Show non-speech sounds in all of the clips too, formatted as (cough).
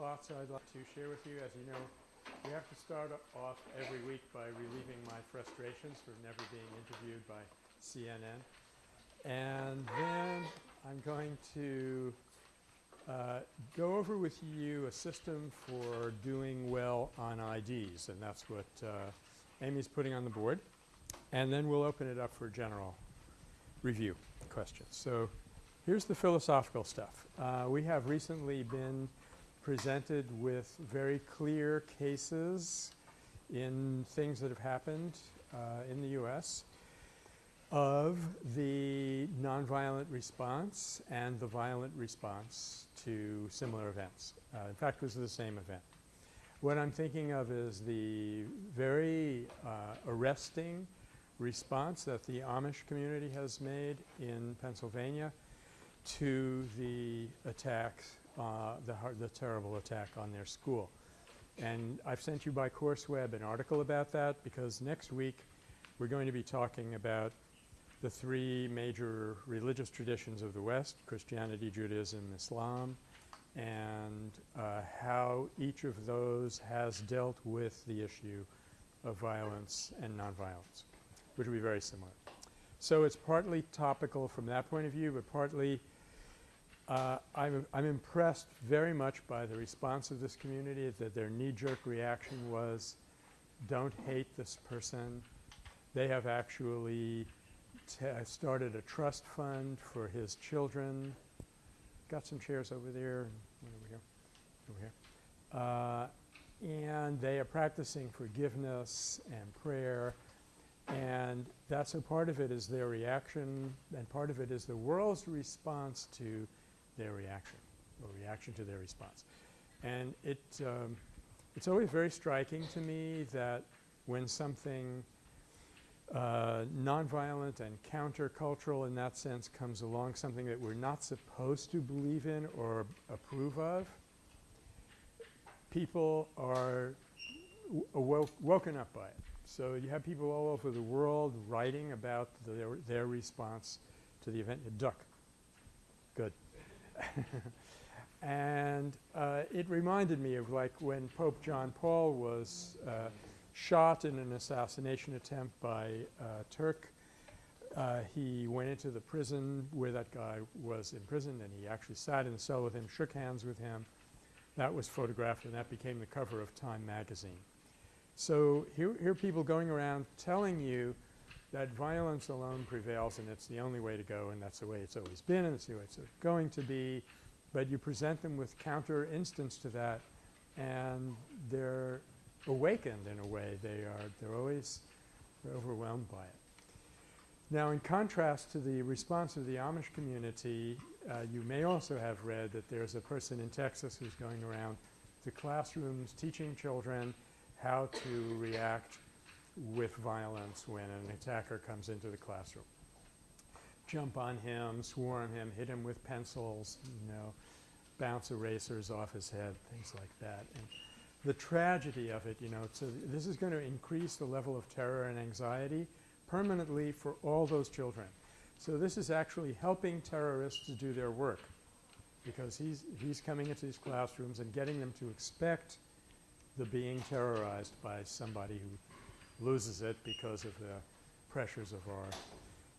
thoughts I'd like to share with you. As you know, we have to start off every week by relieving my frustrations for never being interviewed by CNN. And then I'm going to uh, go over with you a system for doing well on IDs, and that's what uh, Amy's putting on the board. And then we'll open it up for general review questions. So here's the philosophical stuff. Uh, we have recently been presented with very clear cases in things that have happened uh, in the U.S. of the nonviolent response and the violent response to similar events. Uh, in fact, it was the same event. What I'm thinking of is the very uh, arresting response that the Amish community has made in Pennsylvania to the attacks, uh, the, the terrible attack on their school. And I've sent you by CourseWeb an article about that because next week we're going to be talking about the three major religious traditions of the West, Christianity, Judaism, Islam, and uh, how each of those has dealt with the issue of violence and nonviolence, which will be very similar. So it's partly topical from that point of view, but partly uh, I'm, I'm impressed very much by the response of this community that their knee-jerk reaction was don't hate this person. They have actually started a trust fund for his children. Got some chairs over there over here, over here. Uh, and they are practicing forgiveness and prayer and that's a part of it is their reaction and part of it is the world's response to their reaction or reaction to their response. And it, um, it's always very striking to me that when something uh, nonviolent and countercultural in that sense comes along, something that we're not supposed to believe in or approve of, people are woken up by it. So you have people all over the world writing about their, their response to the event. Duck. Good. (laughs) and uh, it reminded me of like when Pope John Paul was uh, shot in an assassination attempt by uh, Turk. Uh, he went into the prison where that guy was imprisoned and he actually sat in the cell with him, shook hands with him. That was photographed and that became the cover of Time magazine. So here, here are people going around telling you that violence alone prevails and it's the only way to go and that's the way it's always been and it's the way it's going to be. But you present them with counter instance to that and they're awakened in a way. They are they're always they're overwhelmed by it. Now in contrast to the response of the Amish community, uh, you may also have read that there's a person in Texas who's going around to classrooms teaching children how to react with violence when an attacker comes into the classroom. Jump on him, swarm him, hit him with pencils, you know, bounce erasers off his head, things like that. And the tragedy of it, you know, so this is going to increase the level of terror and anxiety permanently for all those children. So this is actually helping terrorists to do their work because he's, he's coming into these classrooms and getting them to expect the being terrorized by somebody who loses it because of the pressures of our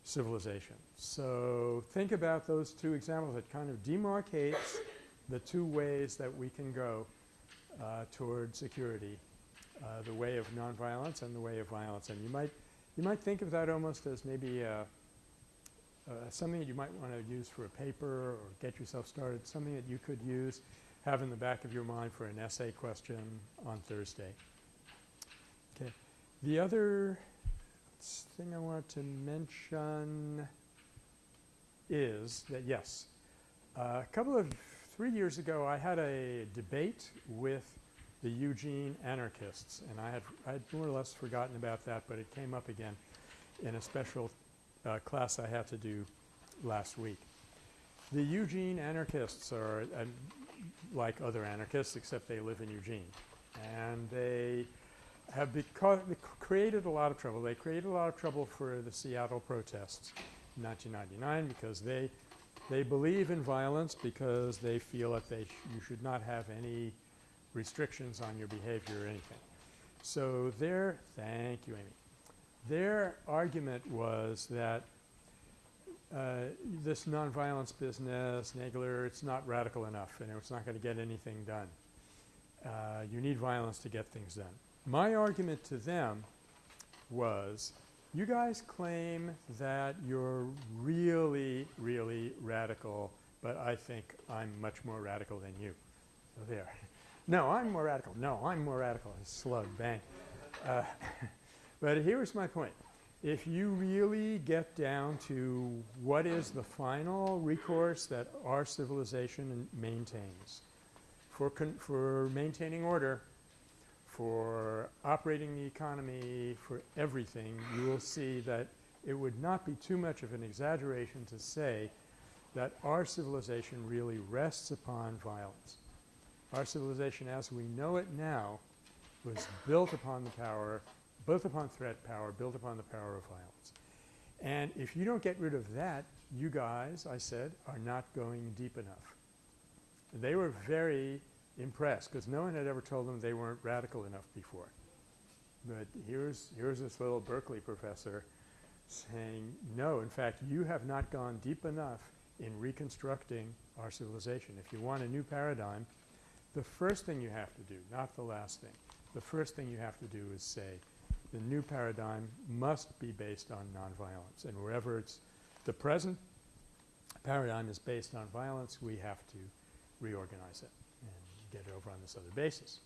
civilization. So think about those two examples. It kind of demarcates the two ways that we can go uh, toward security, uh, the way of nonviolence and the way of violence. And you might, you might think of that almost as maybe uh, uh something that you might want to use for a paper or get yourself started, something that you could use, have in the back of your mind for an essay question on Thursday. The other thing I want to mention is that yes, a couple of three years ago I had a debate with the Eugene anarchists and I had, I had more or less forgotten about that but it came up again in a special uh, class I had to do last week. The Eugene anarchists are uh, like other anarchists except they live in Eugene and they have created a lot of trouble. They created a lot of trouble for the Seattle protests in 1999 because they they believe in violence because they feel that they sh you should not have any restrictions on your behavior or anything. So their – thank you, Amy. Their argument was that uh, this nonviolence business, Nagler, it's not radical enough and it's not going to get anything done. Uh, you need violence to get things done. My argument to them was you guys claim that you're really, really radical, but I think I'm much more radical than you. So there. no, I'm more radical. No, I'm more radical. Slug, bang. Uh, (laughs) but here's my point. If you really get down to what is the final recourse that our civilization maintains for, for maintaining order, for operating the economy, for everything, you will see that it would not be too much of an exaggeration to say that our civilization really rests upon violence. Our civilization as we know it now was built upon the power built upon threat power, built upon the power of violence. And if you don't get rid of that, you guys, I said, are not going deep enough. They were very impressed because no one had ever told them they weren't radical enough before. But here's, here's this little Berkeley professor saying, no, in fact, you have not gone deep enough in reconstructing our civilization. If you want a new paradigm, the first thing you have to do, not the last thing, the first thing you have to do is say, the new paradigm must be based on nonviolence. And wherever it's the present paradigm is based on violence, we have to reorganize it get over on this other basis.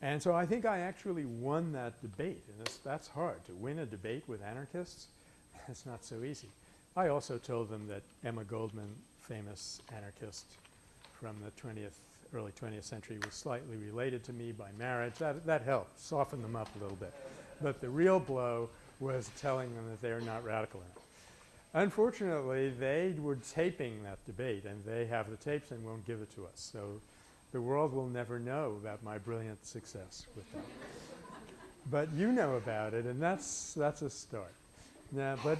And so I think I actually won that debate and this, that's hard to win a debate with anarchists. (laughs) it's not so easy. I also told them that Emma Goldman, famous anarchist from the 20th early 20th century was slightly related to me by marriage. That, that helped soften them up a little bit. But the real blow was telling them that they're not radical enough. Unfortunately, they were taping that debate and they have the tapes and won't give it to us. So the world will never know about my brilliant success with that. but you know about it and that's, that's a start. Now, but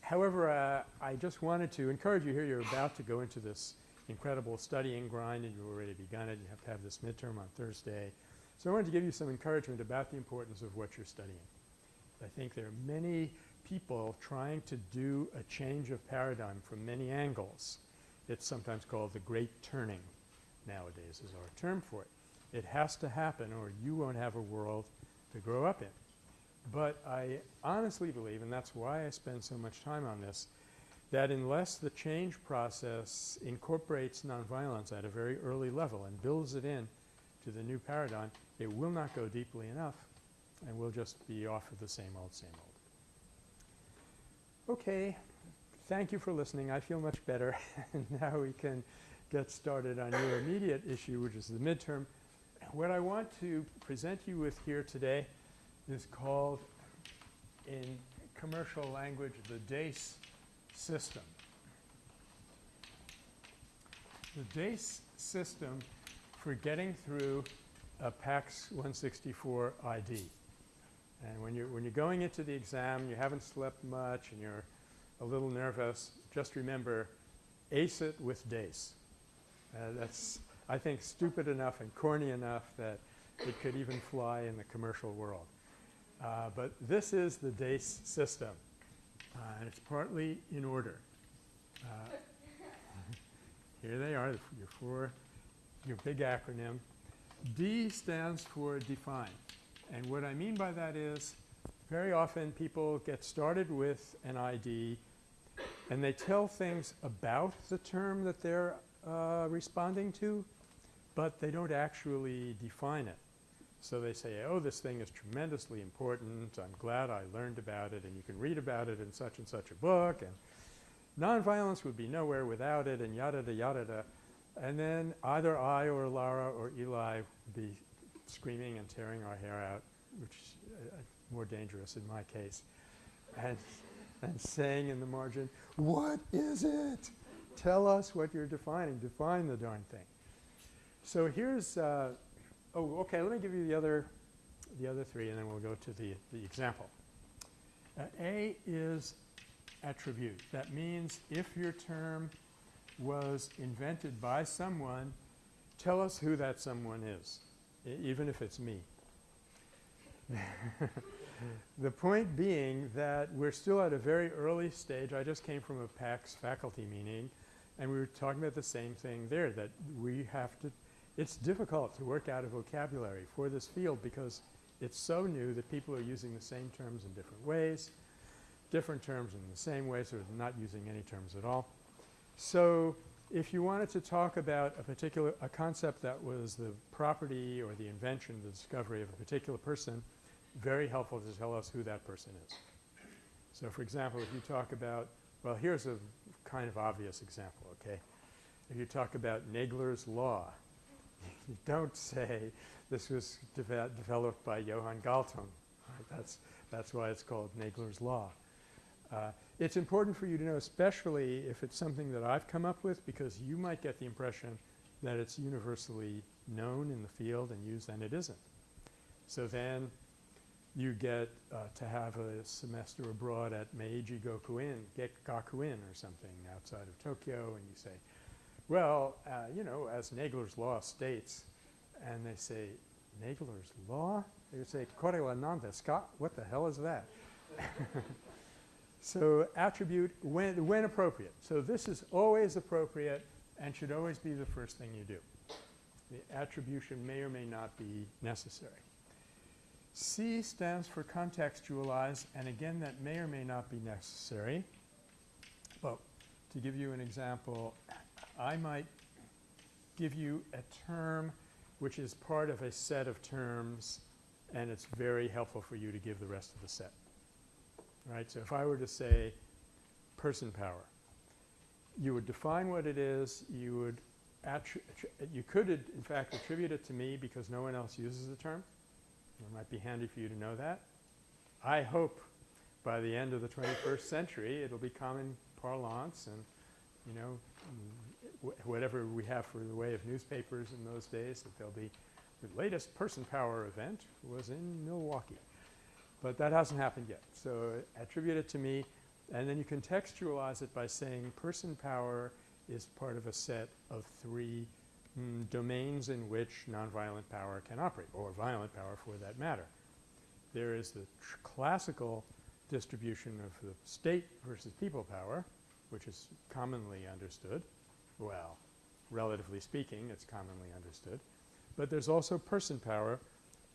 however, uh, I just wanted to encourage you here. You're about to go into this incredible studying grind and you've already begun it. You have to have this midterm on Thursday. So I wanted to give you some encouragement about the importance of what you're studying. I think there are many people trying to do a change of paradigm from many angles. It's sometimes called the great turning nowadays is our term for it. It has to happen or you won't have a world to grow up in. But I honestly believe, and that's why I spend so much time on this, that unless the change process incorporates nonviolence at a very early level and builds it in to the new paradigm, it will not go deeply enough and we'll just be off of the same old, same old. Okay. Thank you for listening. I feel much better. (laughs) And now we can get started on your immediate issue, which is the midterm. What I want to present you with here today is called, in commercial language, the DACE system. The DACE system for getting through a PAX 164 ID. And when you're, when you're going into the exam, you haven't slept much and you're a little nervous, just remember ace it with DACE. Uh, that's, I think, stupid enough and corny enough that it could even fly in the commercial world. Uh, but this is the DACE system. Uh, and it's partly in order. Uh, (laughs) here they are, your four, your big acronym. D stands for define. And what I mean by that is very often people get started with an ID and they tell things about the term that they're uh, responding to, but they don't actually define it. So they say, oh, this thing is tremendously important. I'm glad I learned about it and you can read about it in such and such a book and nonviolence would be nowhere without it and yada da yada da. And then either I or Lara or Eli would be screaming and tearing our hair out, which is uh, more dangerous in my case, and, and saying in the margin, what is it? Tell us what you're defining. Define the darn thing. So here's uh, Oh, okay. Let me give you the other, the other three, and then we'll go to the, the example. Uh, A is attribute. That means if your term was invented by someone tell us who that someone is, even if it's me. (laughs) the point being that we're still at a very early stage. I just came from a PAX faculty meeting and we were talking about the same thing there that we have to – it's difficult to work out a vocabulary for this field because it's so new that people are using the same terms in different ways, different terms in the same ways or not using any terms at all. So, if you wanted to talk about a particular – a concept that was the property or the invention, the discovery of a particular person – very helpful to tell us who that person is. So, for example, if you talk about – well, here's a kind of obvious example, okay. If you talk about Nagler's law, (laughs) you don't say this was deve developed by Johan Galtung. Right? That's, that's why it's called Nagler's law. Uh, it's important for you to know especially if it's something that I've come up with because you might get the impression that it's universally known in the field and used and it isn't. So then you get uh, to have a semester abroad at Meiji Gakuin, Gakuin or something outside of Tokyo and you say, well, uh, you know, as Nagler's law states, and they say, Nagler's law? They say, Kore wa nan? What the hell is that? (laughs) so attribute when, when appropriate. So this is always appropriate and should always be the first thing you do. The attribution may or may not be necessary. C stands for contextualize and again that may or may not be necessary. But to give you an example, I might give you a term which is part of a set of terms and it's very helpful for you to give the rest of the set. Right? So if I were to say person power, you would define what it is, you would you could in fact attribute it to me because no one else uses the term. It might be handy for you to know that. I hope by the end of the 21st century it will be common parlance and you know wh whatever we have for the way of newspapers in those days that there'll be the latest person power event was in Milwaukee. But that hasn't happened yet. So attribute it to me and then you contextualize it by saying person power is part of a set of three mm, domains in which nonviolent power can operate or violent power for that matter. There is the classical distribution of the state versus people power which is commonly understood. Well, relatively speaking it's commonly understood. But there's also person power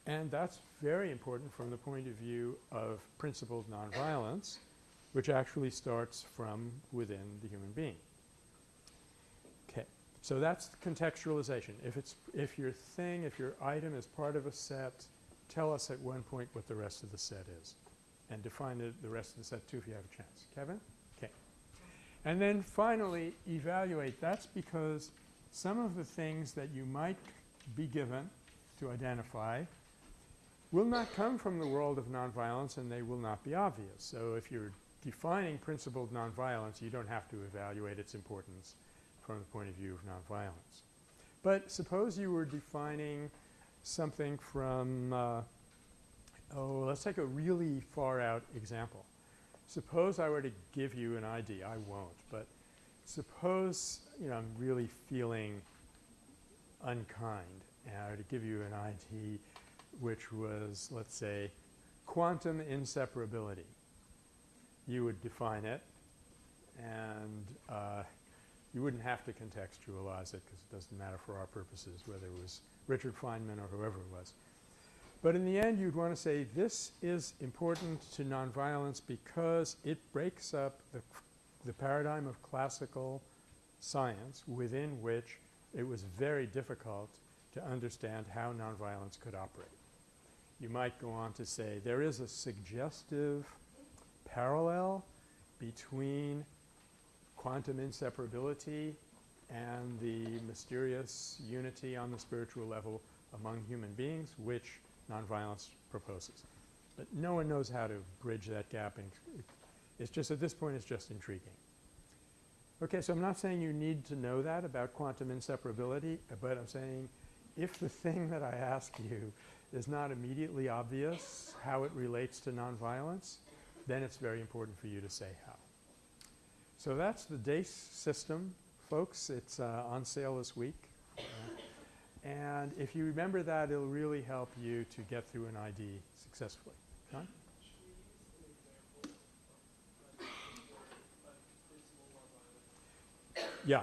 and that's very important from the point of view of principled nonviolence which actually starts from within the human being. So that's contextualization. If it's if your thing, if your item is part of a set, tell us at one point what the rest of the set is and define the, the rest of the set too if you have a chance. Kevin? Okay. And then finally evaluate. That's because some of the things that you might be given to identify will not come from the world of nonviolence and they will not be obvious. So if you're defining principled nonviolence, you don't have to evaluate its importance from the point of view of nonviolence. But suppose you were defining something from uh, oh, let's take a really far out example. Suppose I were to give you an ID. I won't, but suppose, you know, I'm really feeling unkind and I were to give you an ID which was, let's say, quantum inseparability. You would define it and uh, you wouldn't have to contextualize it because it doesn't matter for our purposes whether it was Richard Feynman or whoever it was. But in the end you'd want to say this is important to nonviolence because it breaks up the, the paradigm of classical science within which it was very difficult to understand how nonviolence could operate. You might go on to say there is a suggestive parallel between quantum inseparability and the mysterious unity on the spiritual level among human beings which nonviolence proposes. But no one knows how to bridge that gap and it's just at this point it's just intriguing. Okay, so I'm not saying you need to know that about quantum inseparability, but I'm saying if the thing that I ask you is not immediately obvious how it relates to nonviolence, then it's very important for you to say how. So that's the DACE system, folks. It's uh, on sale this week. Uh, and if you remember that, it'll really help you to get through an ID successfully. John? Yeah.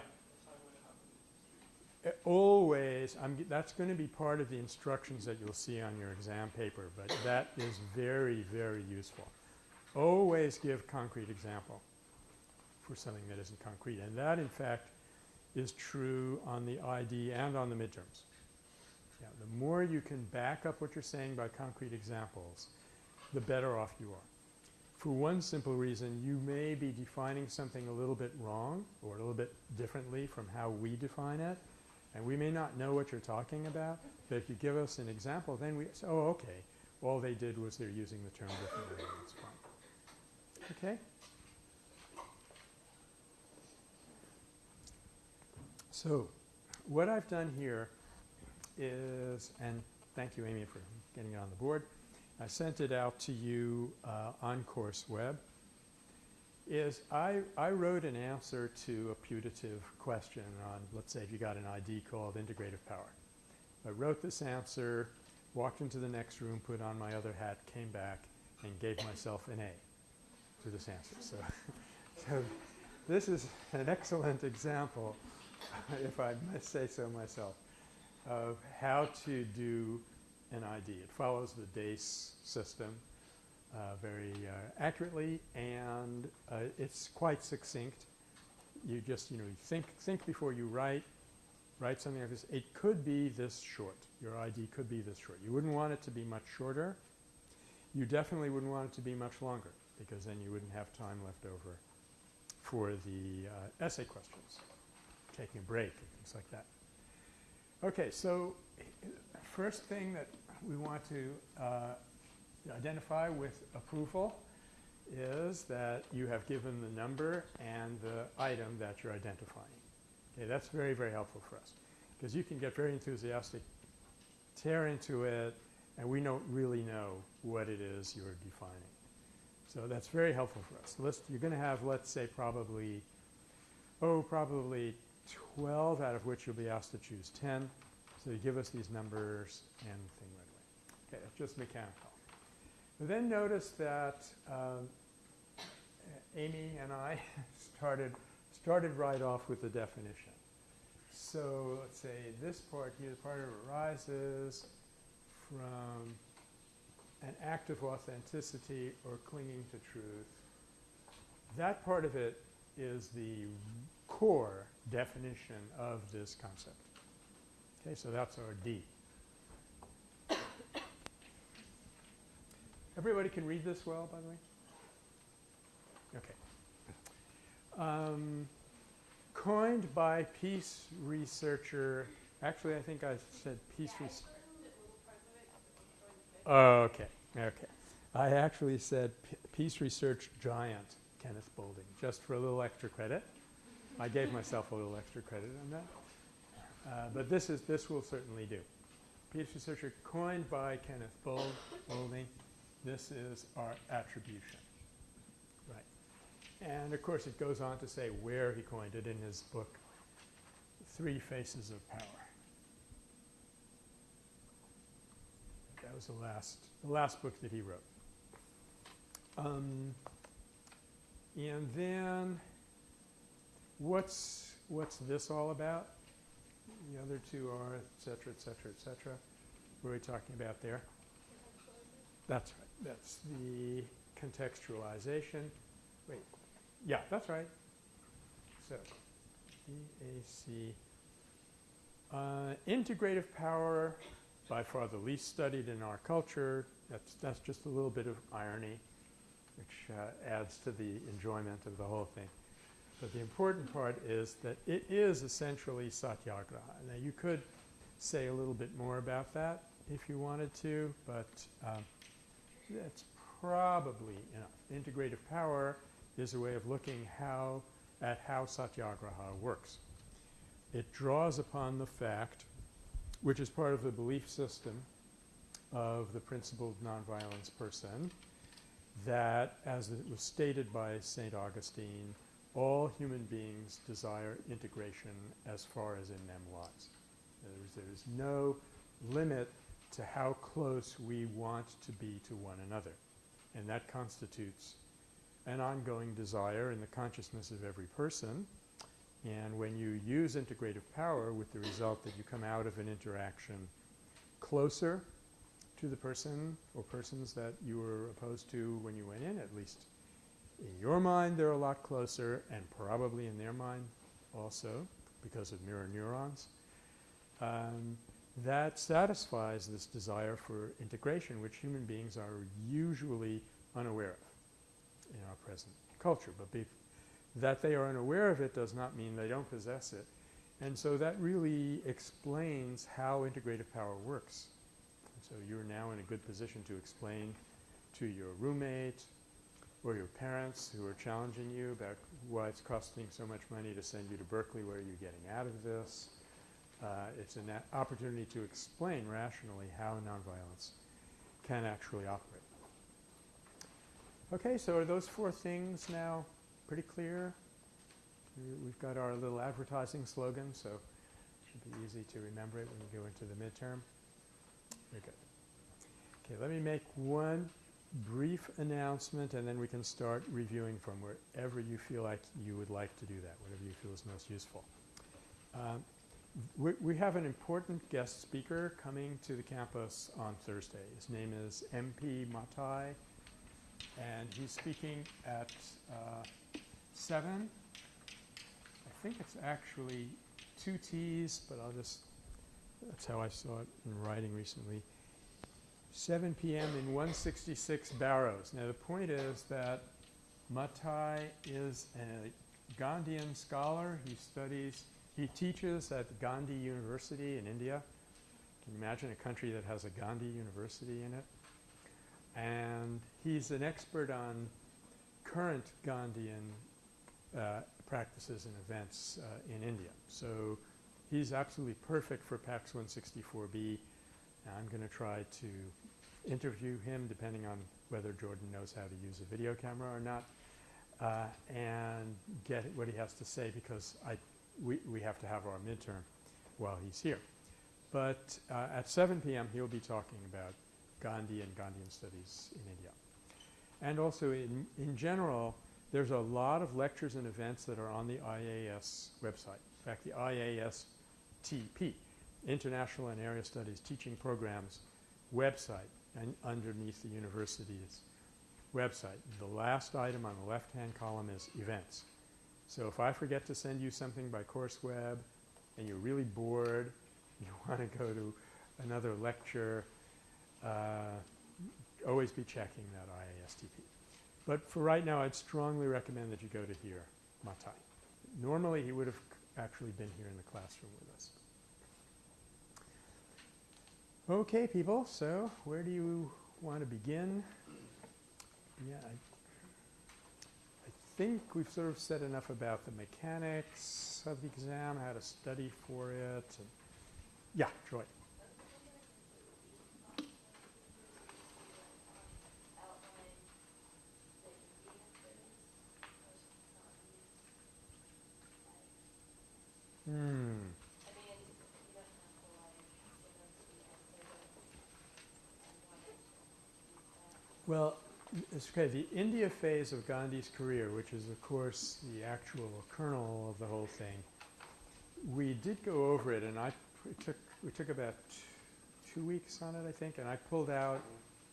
Uh, Always, I'm, that's going to be part of the instructions that you'll see on your exam paper, but that is very, very useful. Always give concrete example for something that isn't concrete. And that, in fact, is true on the ID and on the midterms. Yeah, the more you can back up what you're saying by concrete examples, the better off you are. For one simple reason, you may be defining something a little bit wrong or a little bit differently from how we define it, and we may not know what you're talking about, but if you give us an example, then we say, oh, okay, all they did was they're using the term differently, that's fine. Okay? So, what I've done here is, and thank you Amy for getting it on the board, I sent it out to you uh, on CourseWeb, is I, I wrote an answer to a putative question on, let's say if you got an ID called integrative power. I wrote this answer, walked into the next room, put on my other hat, came back, and gave myself an A to this answer. So, (laughs) so this is an excellent example, (laughs) if I must say so myself, of how to do an ID. It follows the DACE system uh, very uh, accurately, and uh, it's quite succinct. You just, you know, you think, think before you write, write something like this. It could be this short. Your ID could be this short. You wouldn't want it to be much shorter. You definitely wouldn't want it to be much longer because then you wouldn't have time left over for the uh, essay questions, taking a break and things like that. Okay, so first thing that we want to uh, identify with approval is that you have given the number and the item that you're identifying. Okay, that's very, very helpful for us because you can get very enthusiastic, tear into it, and we don't really know what it is you're defining. So that's very helpful for us. List, you're going to have, let's say, probably, oh, probably 12 out of which you'll be asked to choose 10. So you give us these numbers and thing right away. Okay, that's just mechanical. But then notice that um, Amy and I (laughs) started, started right off with the definition. So let's say this part here, the part of it arises from an act of authenticity or clinging to truth. That part of it is the core definition of this concept. Okay, so that's our D. Everybody can read this well, by the way? Okay. Um, coined by peace researcher, actually I think I said peace researcher. Oh, okay, okay. I actually said P peace research giant Kenneth Boulding, just for a little extra credit. I gave myself a little extra credit on that. Uh, but this is this will certainly do. Peace researcher coined by Kenneth Boulding. This is our attribution. Right. And of course it goes on to say where he coined it in his book, Three Faces of Power. That was the last, the last book that he wrote. Um, and then what's, what's this all about? The other two are et cetera, et cetera, et cetera. What are we talking about there? That's right. That's the contextualization. Wait. Yeah, that's right. So, EAC. Uh, integrative power, by far the least studied in our culture. That's, that's just a little bit of irony, which uh, adds to the enjoyment of the whole thing. But the important part is that it is essentially satyagraha. Now, you could say a little bit more about that if you wanted to, but um, that's probably enough. Integrative power is a way of looking how at how satyagraha works. It draws upon the fact, which is part of the belief system of the principled nonviolence person, that as it was stated by St. Augustine, all human beings desire integration as far as in them lies. There's, there's no limit to how close we want to be to one another. And that constitutes an ongoing desire in the consciousness of every person. And when you use integrative power with the result that you come out of an interaction closer to the person or persons that you were opposed to when you went in, at least in your mind they're a lot closer and probably in their mind also because of mirror neurons. Um, that satisfies this desire for integration which human beings are usually unaware of in our present culture. But that they are unaware of it does not mean they don't possess it. And so that really explains how integrative power works. So you're now in a good position to explain to your roommate or your parents who are challenging you about why it's costing so much money to send you to Berkeley, what are you getting out of this? Uh, it's an opportunity to explain rationally how nonviolence can actually operate. Okay, so are those four things now pretty clear? We've got our little advertising slogan, so it should be easy to remember it when you go into the midterm. Very good. Okay, let me make one brief announcement and then we can start reviewing from wherever you feel like you would like to do that, whatever you feel is most useful. Um, we, we, have an important guest speaker coming to the campus on Thursday. His name is MP Mathai and he's speaking at uh, 7. I think it's actually two T's, but I'll just – that's how I saw it in writing recently. 7 p.m. in 166 Barrows. Now the point is that Mathai is a Gandhian scholar. He studies – he teaches at Gandhi University in India. Can you imagine a country that has a Gandhi University in it? And he's an expert on current Gandhian uh, practices and events uh, in India. So he's absolutely perfect for PAX 164B. I'm going to try to interview him depending on whether Jordan knows how to use a video camera or not uh, and get what he has to say because I we, we have to have our midterm while he's here. But uh, at 7 p.m. he'll be talking about Gandhi and Gandhian studies in India. And also in, in general, there's a lot of lectures and events that are on the IAS website. In fact, the IASTP, International and Area Studies Teaching Programs website and underneath the university's website. The last item on the left-hand column is events. So if I forget to send you something by CourseWeb and you're really bored, (laughs) you want to go to another lecture, uh, always be checking that IASTP. But for right now, I'd strongly recommend that you go to here, Mathai. Normally, he would have actually been here in the classroom with us. Okay, people, so where do you want to begin? Yeah, I think we've sort of said enough about the mechanics of the exam, how to study for it. yeah, Joy. Hmm. Well, it's okay. The India phase of Gandhi's career, which is, of course, the actual kernel of the whole thing, we did go over it, and I took we took about two weeks on it, I think, and I pulled out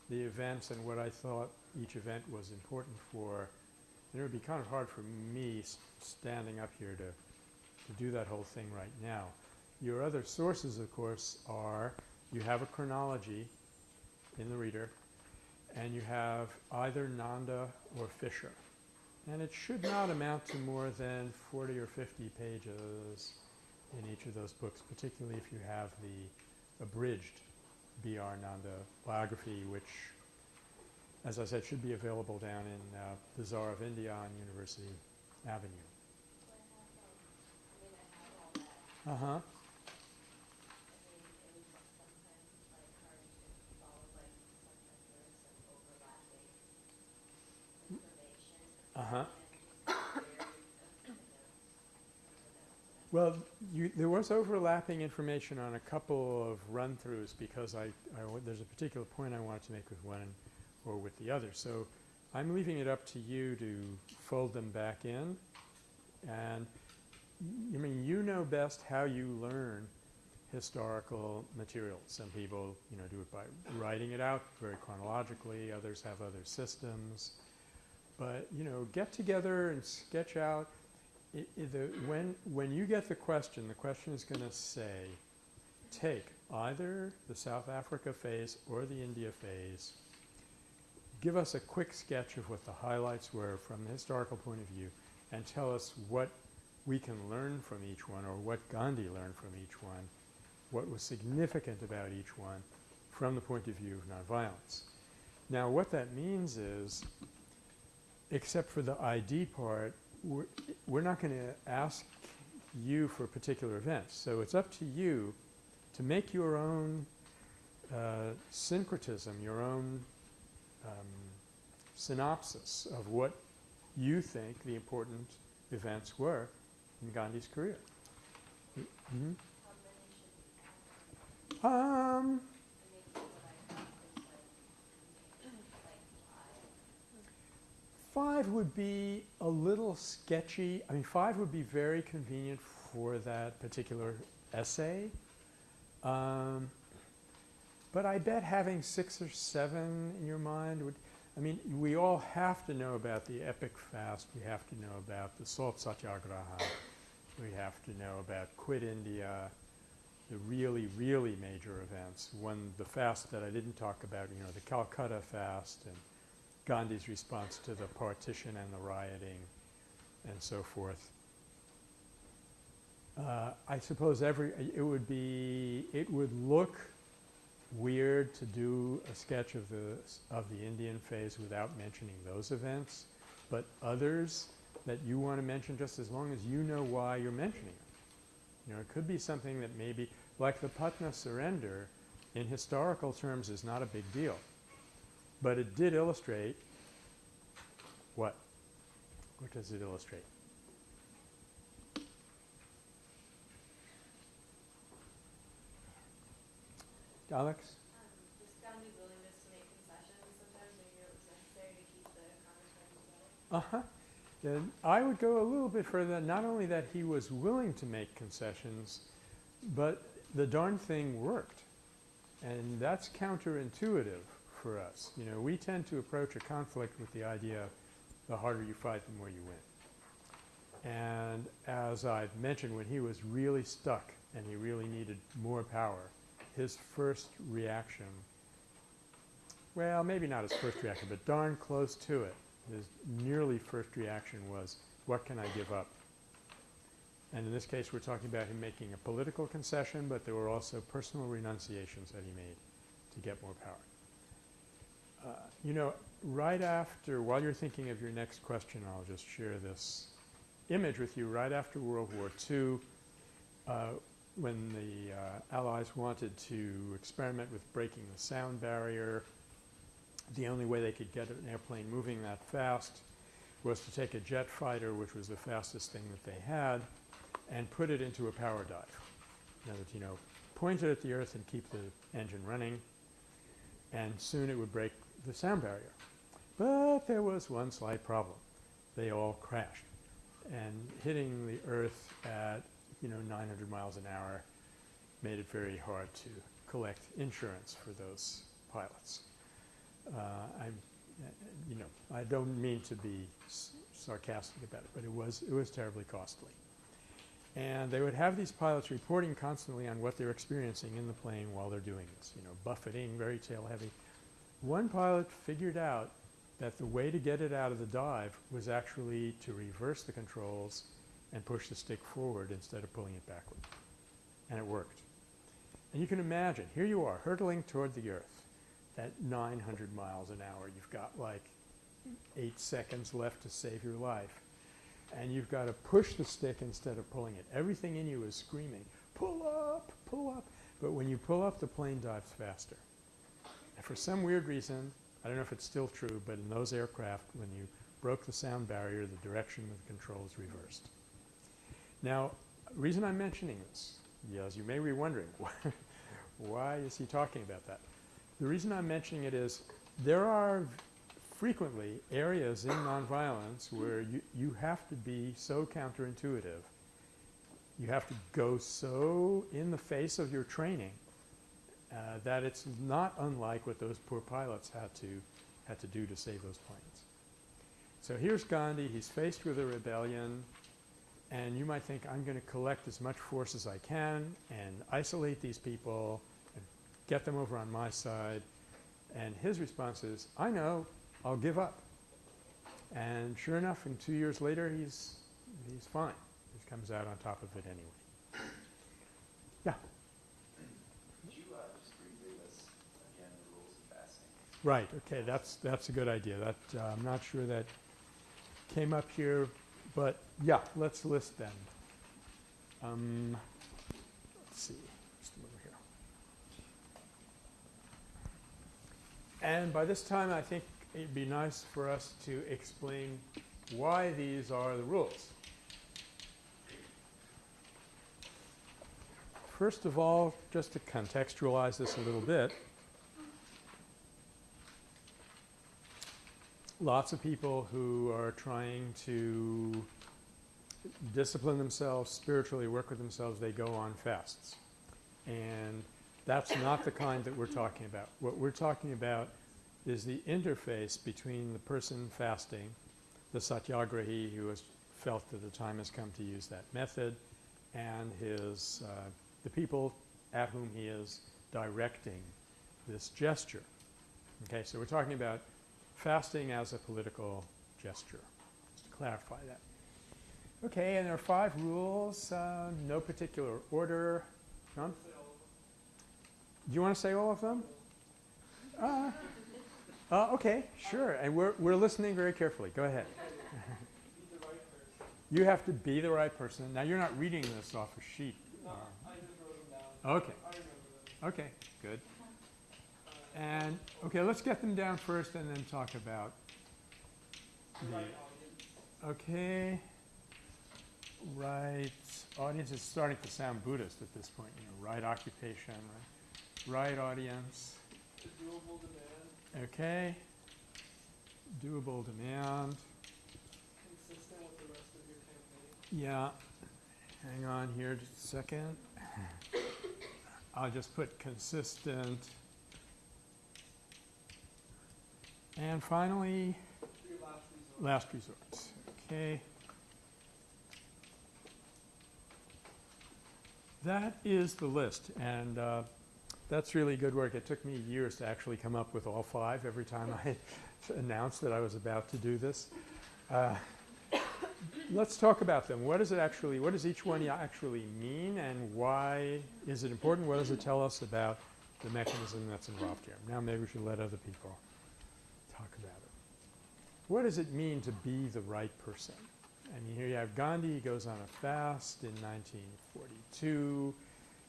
the events and what I thought each event was important for. And it would be kind of hard for me standing up here to to do that whole thing right now. Your other sources, of course, are you have a chronology in the reader and you have either Nanda or Fisher. And it should not amount to more than 40 or 50 pages in each of those books, particularly if you have the abridged B.R. Nanda biography, which, as I said, should be available down in uh, Bazaar of India on University Avenue. Uh-huh. Uh-huh. Well, you, there was overlapping information on a couple of run-throughs because I, there's a particular point I wanted to make with one or with the other. So I'm leaving it up to you to fold them back in. And I mean, you know best how you learn historical materials. Some people, you know, do it by writing it out very chronologically. Others have other systems. But, you know, get together and sketch out the, when, when you get the question, the question is going to say, take either the South Africa phase or the India phase, give us a quick sketch of what the highlights were from the historical point of view, and tell us what we can learn from each one or what Gandhi learned from each one, what was significant about each one from the point of view of nonviolence. Now, what that means is, except for the ID part, we're, we're not going to ask you for particular events. So it's up to you to make your own uh, syncretism, your own um, synopsis of what you think the important events were in Gandhi's career. How many should we have? Um, I mean, what I have is like, like five. Would be a little sketchy. I mean, five would be very convenient for that particular essay. Um, but I bet having six or seven in your mind would, I mean, we all have to know about the epic fast. We have to know about the salt satyagraha. We have to know about Quit India, the really, really major events. One, the fast that I didn't talk about, you know, the Calcutta fast and Gandhi's response to the partition and the rioting and so forth. Uh, I suppose every, it would be, it would look weird to do a sketch of the, of the Indian phase without mentioning those events, but others that you want to mention just as long as you know why you're mentioning them. You know, it could be something that maybe, like the Putna surrender, in historical terms is not a big deal. But it did illustrate what? What does it illustrate? Alex? Um, just Gandhi's willingness to make concessions sometimes maybe it was necessary to keep the congressmen together. Uh-huh. Then I would go a little bit further. Not only that he was willing to make concessions, but the darn thing worked. And that's counterintuitive for us. You know, we tend to approach a conflict with the idea the harder you fight, the more you win. And as I've mentioned, when he was really stuck and he really needed more power, his first reaction, well, maybe not his first reaction, but darn close to it, his nearly first reaction was, what can I give up? And in this case, we're talking about him making a political concession, but there were also personal renunciations that he made to get more power. Uh, you know, right after, while you're thinking of your next question, I'll just share this image with you. Right after World War II, uh, when the uh, Allies wanted to experiment with breaking the sound barrier, the only way they could get an airplane moving that fast was to take a jet fighter, which was the fastest thing that they had, and put it into a power dive. In other you know, point it at the earth and keep the engine running, and soon it would break the sound barrier. But there was one slight problem. They all crashed. And hitting the earth at, you know, 900 miles an hour made it very hard to collect insurance for those pilots. Uh, I'm, you know, I don't mean to be sarcastic about it, but it was, it was terribly costly. And they would have these pilots reporting constantly on what they're experiencing in the plane while they're doing this, you know, buffeting, very tail heavy. One pilot figured out that the way to get it out of the dive was actually to reverse the controls and push the stick forward instead of pulling it backward. And it worked. And you can imagine, here you are hurtling toward the earth at 900 miles an hour. You've got like eight seconds left to save your life. And you've got to push the stick instead of pulling it. Everything in you is screaming, pull up, pull up. But when you pull up, the plane dives faster. And for some weird reason, I don't know if it's still true, but in those aircraft, when you broke the sound barrier, the direction of the controls reversed. Now, the reason I'm mentioning this, yes, you may be wondering, (laughs) why is he talking about that? The reason I'm mentioning it is there are frequently areas in nonviolence where you, you have to be so counterintuitive. You have to go so in the face of your training uh, that it's not unlike what those poor pilots had to had to do to save those planes. So here's Gandhi. He's faced with a rebellion, and you might think, I'm going to collect as much force as I can and isolate these people and get them over on my side. And his response is, I know, I'll give up. And sure enough, and two years later, he's he's fine. He comes out on top of it anyway. Yeah. Could you uh, just briefly list again the rules of fasting? Right, okay, that's, that's a good idea. That, uh, I'm not sure that came up here, but yeah, let's list them. Um, let's see, just over here. And by this time, I think it'd be nice for us to explain why these are the rules. First of all, just to contextualize this a little bit, lots of people who are trying to discipline themselves, spiritually work with themselves, they go on fasts. And that's not the kind that we're talking about. What we're talking about is the interface between the person fasting, the satyagrahi who has felt that the time has come to use that method, and his, uh, the people at whom he is directing this gesture. Okay, so we're talking about fasting as a political gesture, just to clarify that. Okay, and there are five rules, uh, no particular order. John? Do you want to say all of them? Uh, uh, okay, sure. And we're, we're listening very carefully. Go ahead. you have to be the right person. Now, you're not reading this off a sheet. No, uh, I just wrote them down. okay, I remember them. okay, good. And, okay, let's get them down first and then talk about The the, right audience. okay, right, audience is starting to sound Buddhist at this point, you know, right occupation, right, right audience, doable demand, okay, doable demand, consistent with the rest of your campaign. yeah, hang on here just a second. I'll just put consistent. And finally, last resort. Okay. That is the list, and uh, that's really good work. It took me years to actually come up with all five every time I (laughs) announced that I was about to do this. Uh, Let's talk about them. What does it actually, what does each one actually mean, and why is it important? What does it tell us about the mechanism that's involved here? Now maybe we should let other people talk about it. What does it mean to be the right person? I mean, here you have Gandhi, he goes on a fast in 1942.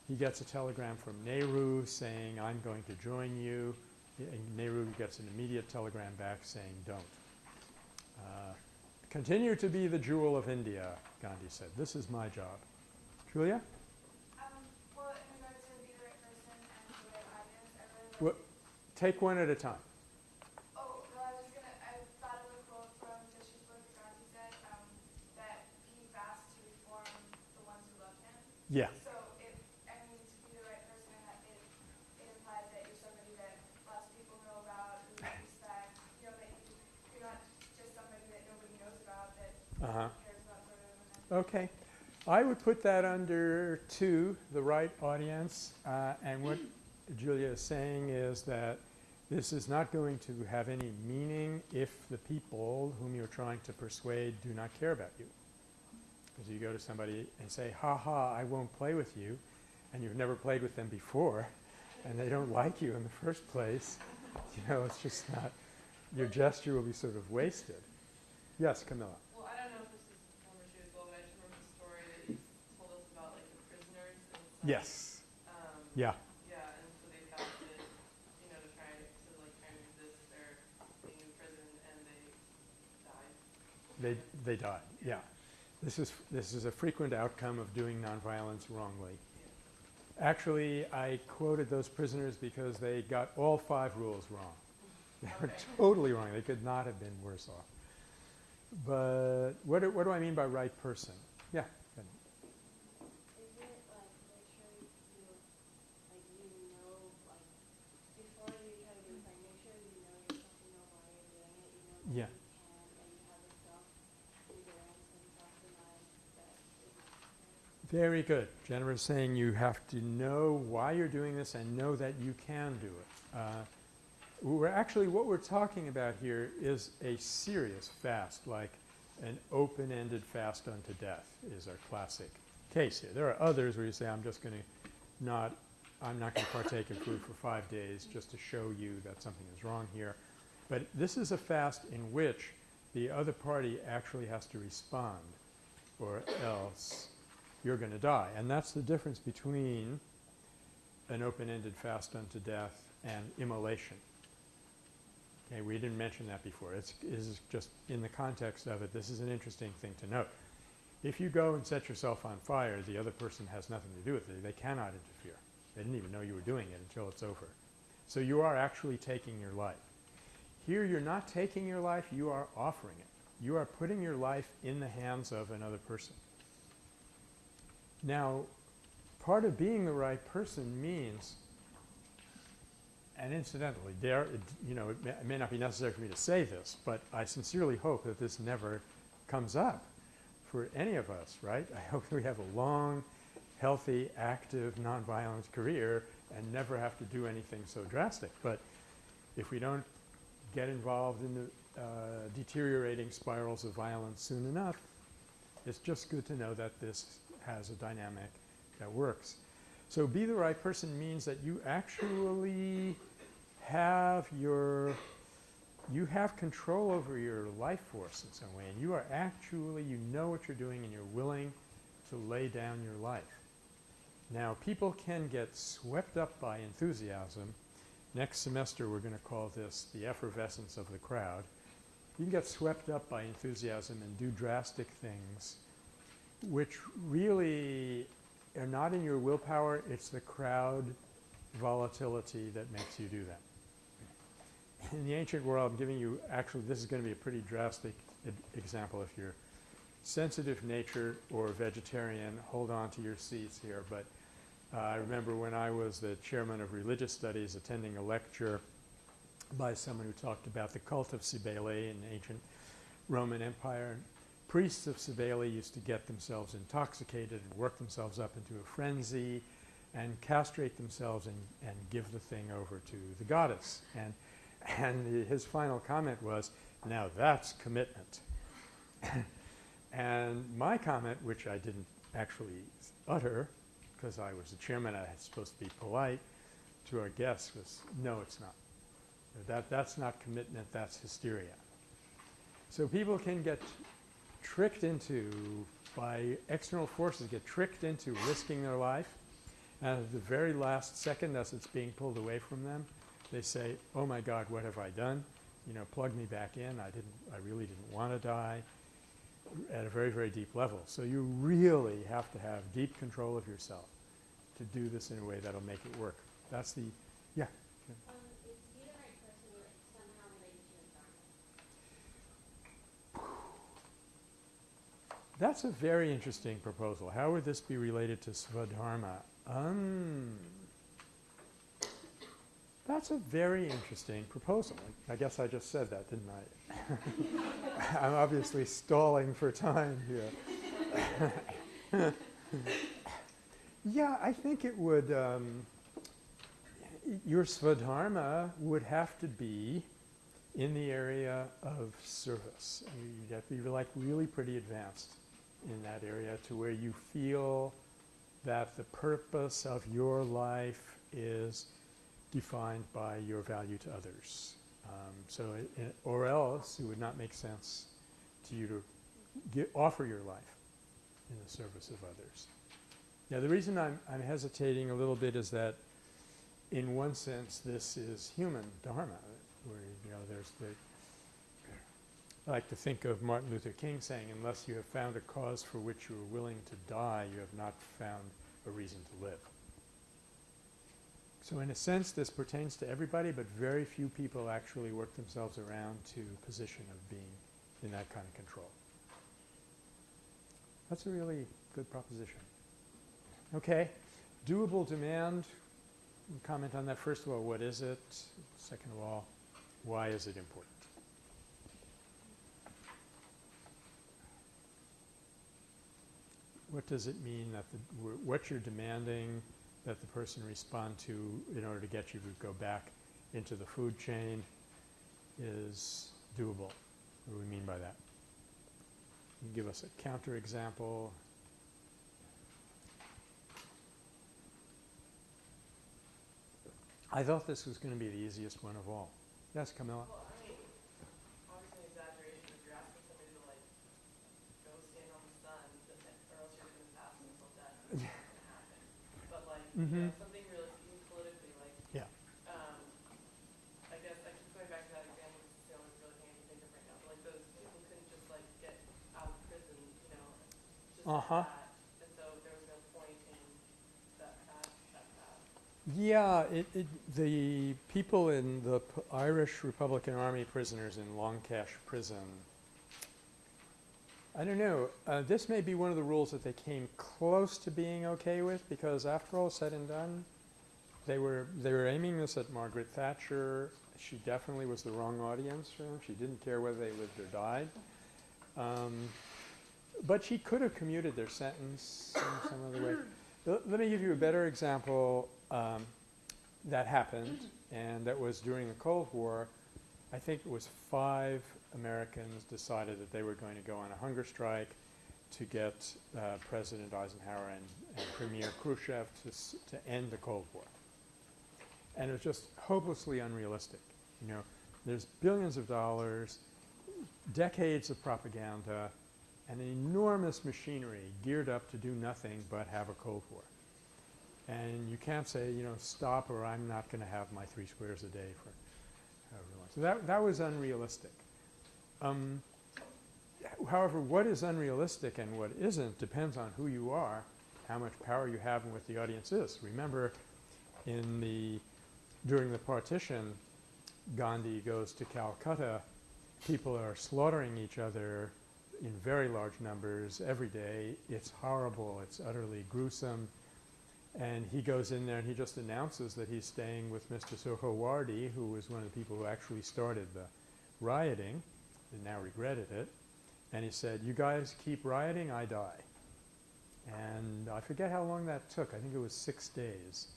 He gets a telegram from Nehru saying, I'm going to join you. And Nehru gets an immediate telegram back saying, don't. Uh, continue to be the jewel of India, Gandhi said. This is my job. Julia? Um, well, in regards to be the right person and the right audience, I really like. What- Take one at a time. Oh, well, I was gonna, I thought of a quote from Vishnu's book that Gandhi said, um, that he fasts to reform the ones who love him. Yeah. So it, I mean, to be the right person, it, it implies that you're somebody that lots of people know about, who you respect, you know, that you, you're not just somebody that nobody knows about, that Uh-huh. cares about sort of, Okay. I would put that under two, the right audience. Uh, and what Julia is saying is that this is not going to have any meaning if the people whom you're trying to persuade do not care about you. Because you go to somebody and say, ha ha, I won't play with you, and you've never played with them before, and they don't like you in the first place, (laughs) you know, it's just not, your gesture will be sort of wasted. Yes, Camilla? Well, I don't know if this is former shoe as well, but I just remember the story that you told us about, like, the prisoners. Yes. Um, Yeah. yeah, and so they fasted, you know, to try, to like, try and resist their being in prison, and they died. They, they died, yeah. This is, this is a frequent outcome of doing nonviolence wrongly. Actually, I quoted those prisoners because they got all five rules wrong. (laughs) They were totally wrong. They could not have been worse off. But what do, what do I mean by right person? Yeah. go ahead. Is it like make sure you, like you know, like before you try to do something, make sure you know yourself, you know why you're doing it, you know that Yeah. you can, and you have the self-endurance and self-denial that is necessary. Very good. Jennifer's saying you have to know why you're doing this and know that you can do it. Uh, we're actually, what we're talking about here is a serious fast, like an open-ended fast unto death is our classic case here. There are others where you say, I'm just going to not, I'm not going to partake in food for five days just to show you that something is wrong here. But this is a fast in which the other party actually has to respond or else you're going to die. And that's the difference between an open-ended fast unto death and immolation. Okay, we didn't mention that before. It's, is just in the context of it, this is an interesting thing to note. If you go and set yourself on fire, the other person has nothing to do with it. They cannot interfere. They didn't even know you were doing it until it's over. So you are actually taking your life. Here you're not taking your life, you are offering it. You are putting your life in the hands of another person. Now, part of being the right person means, and incidentally, there, it, you know, it may, it may not be necessary for me to say this, but I sincerely hope that this never comes up for any of us, right? I hope we have a long, healthy, active, nonviolent career and never have to do anything so drastic. But if we don't get involved in the uh, deteriorating spirals of violence soon enough, it's just good to know that this has a dynamic that works. So be the right person means that you actually have your, you have control over your life force in some way and you are actually, you know what you're doing and you're willing to lay down your life. Now people can get swept up by enthusiasm. Next semester we're going to call this the effervescence of the crowd. You can get swept up by enthusiasm and do drastic things which really are not in your willpower, it's the crowd volatility that makes you do that. In the ancient world, I'm giving you actually this is going to be a pretty drastic example if you're sensitive nature or vegetarian, hold on to your seats here. But uh, I remember when I was the chairman of religious studies attending a lecture by someone who talked about the cult of Cybele in ancient Roman Empire. Priests of Cybele used to get themselves intoxicated and work themselves up into a frenzy and castrate themselves and, and give the thing over to the goddess. And, and his final comment was, now that's commitment. and my comment, which I didn't actually utter because I was the chairman, I was supposed to be polite to our guests, was no, it's not. That, that's not commitment, that's hysteria. So people can get tricked into, by external forces, get tricked into risking their life. And at the very last second, as it's being pulled away from them, they say, oh my God, what have I done? You know, plug me back in. I didn't, I really didn't want to die at a very, very deep level. So you really have to have deep control of yourself to do this in a way that'll make it work. That's the, yeah. Um, is be the right person like somehow related to your dharma? That's a very interesting proposal. How would this be related to Svadharma? Um, that's a very interesting proposal. I guess I just said that, didn't I? (laughs) I'm obviously stalling for time here. (laughs) yeah, I think it would, um, your Svadharma would have to be in the area of service. You'd have to be like really pretty advanced in that area to where you feel that the purpose of your life is defined by your value to others. Um, so, it, it- or else it would not make sense to you to gi- offer your life in the service of others. Now, the reason I'm, I'm hesitating a little bit is that, in one sense, this is human dharma, where you know there's the I like to think of Martin Luther King saying, unless you have found a cause for which you are willing to die, you have not found a reason to live. So in a sense, this pertains to everybody, but very few people actually work themselves around to position of being in that kind of control. That's a really good proposition. Okay. Doable demand, comment on that. First of all, what is it? Second of all, why is it important? What does it mean that the, what you're demanding that the person respond to in order to get you to go back into the food chain is doable? What do we mean by that? Give us a counterexample? I thought this was going to be the easiest one of all. Yes, Camilla? Well, I mean, obviously an exaggeration if you're asking somebody to like go stand on the sun, but then, or else you're gonna pass until death, and it's not gonna happen. Like, you know, something realistic, politically, like, Yeah. um, I guess I keep going back to that example, because the only really thing I can think of right now, but like those people couldn't just like get out of prison, you know, just Uh-huh. that. And so there was no point in that path, that path. Yeah, it, it, the people in the P- Irish Republican Army prisoners in Long Kesh Prison, I don't know, uh, this may be one of the rules that they came close to being okay with because after all said and done, they were, they were aiming this at Margaret Thatcher. She definitely was the wrong audience for them. She didn't care whether they lived or died. Um, but she could have commuted their sentence in some other way. L- Let me give you a better example um, that happened, and that was during the Cold War. I think it was five Americans decided that they were going to go on a hunger strike to get uh, President Eisenhower and, and Premier Khrushchev to, to end the Cold War. And it was just hopelessly unrealistic. You know, there's billions of dollars, decades of propaganda, and enormous machinery geared up to do nothing but have a Cold War. And you can't say, you know, stop or I'm not going to have my three squares a day for however long. So that, that was unrealistic. Um, however, what is unrealistic and what isn't depends on who you are, how much power you have and what the audience is. Remember in the, during the partition, Gandhi goes to Calcutta, people are slaughtering each other in very large numbers every day. It's horrible. It's utterly gruesome. And he goes in there and he just announces that he's staying with Mr. Suhrawardy, who was one of the people who actually started the rioting and now regretted it. And he said, you guys keep rioting, I die. And I forget how long that took. I think it was six days.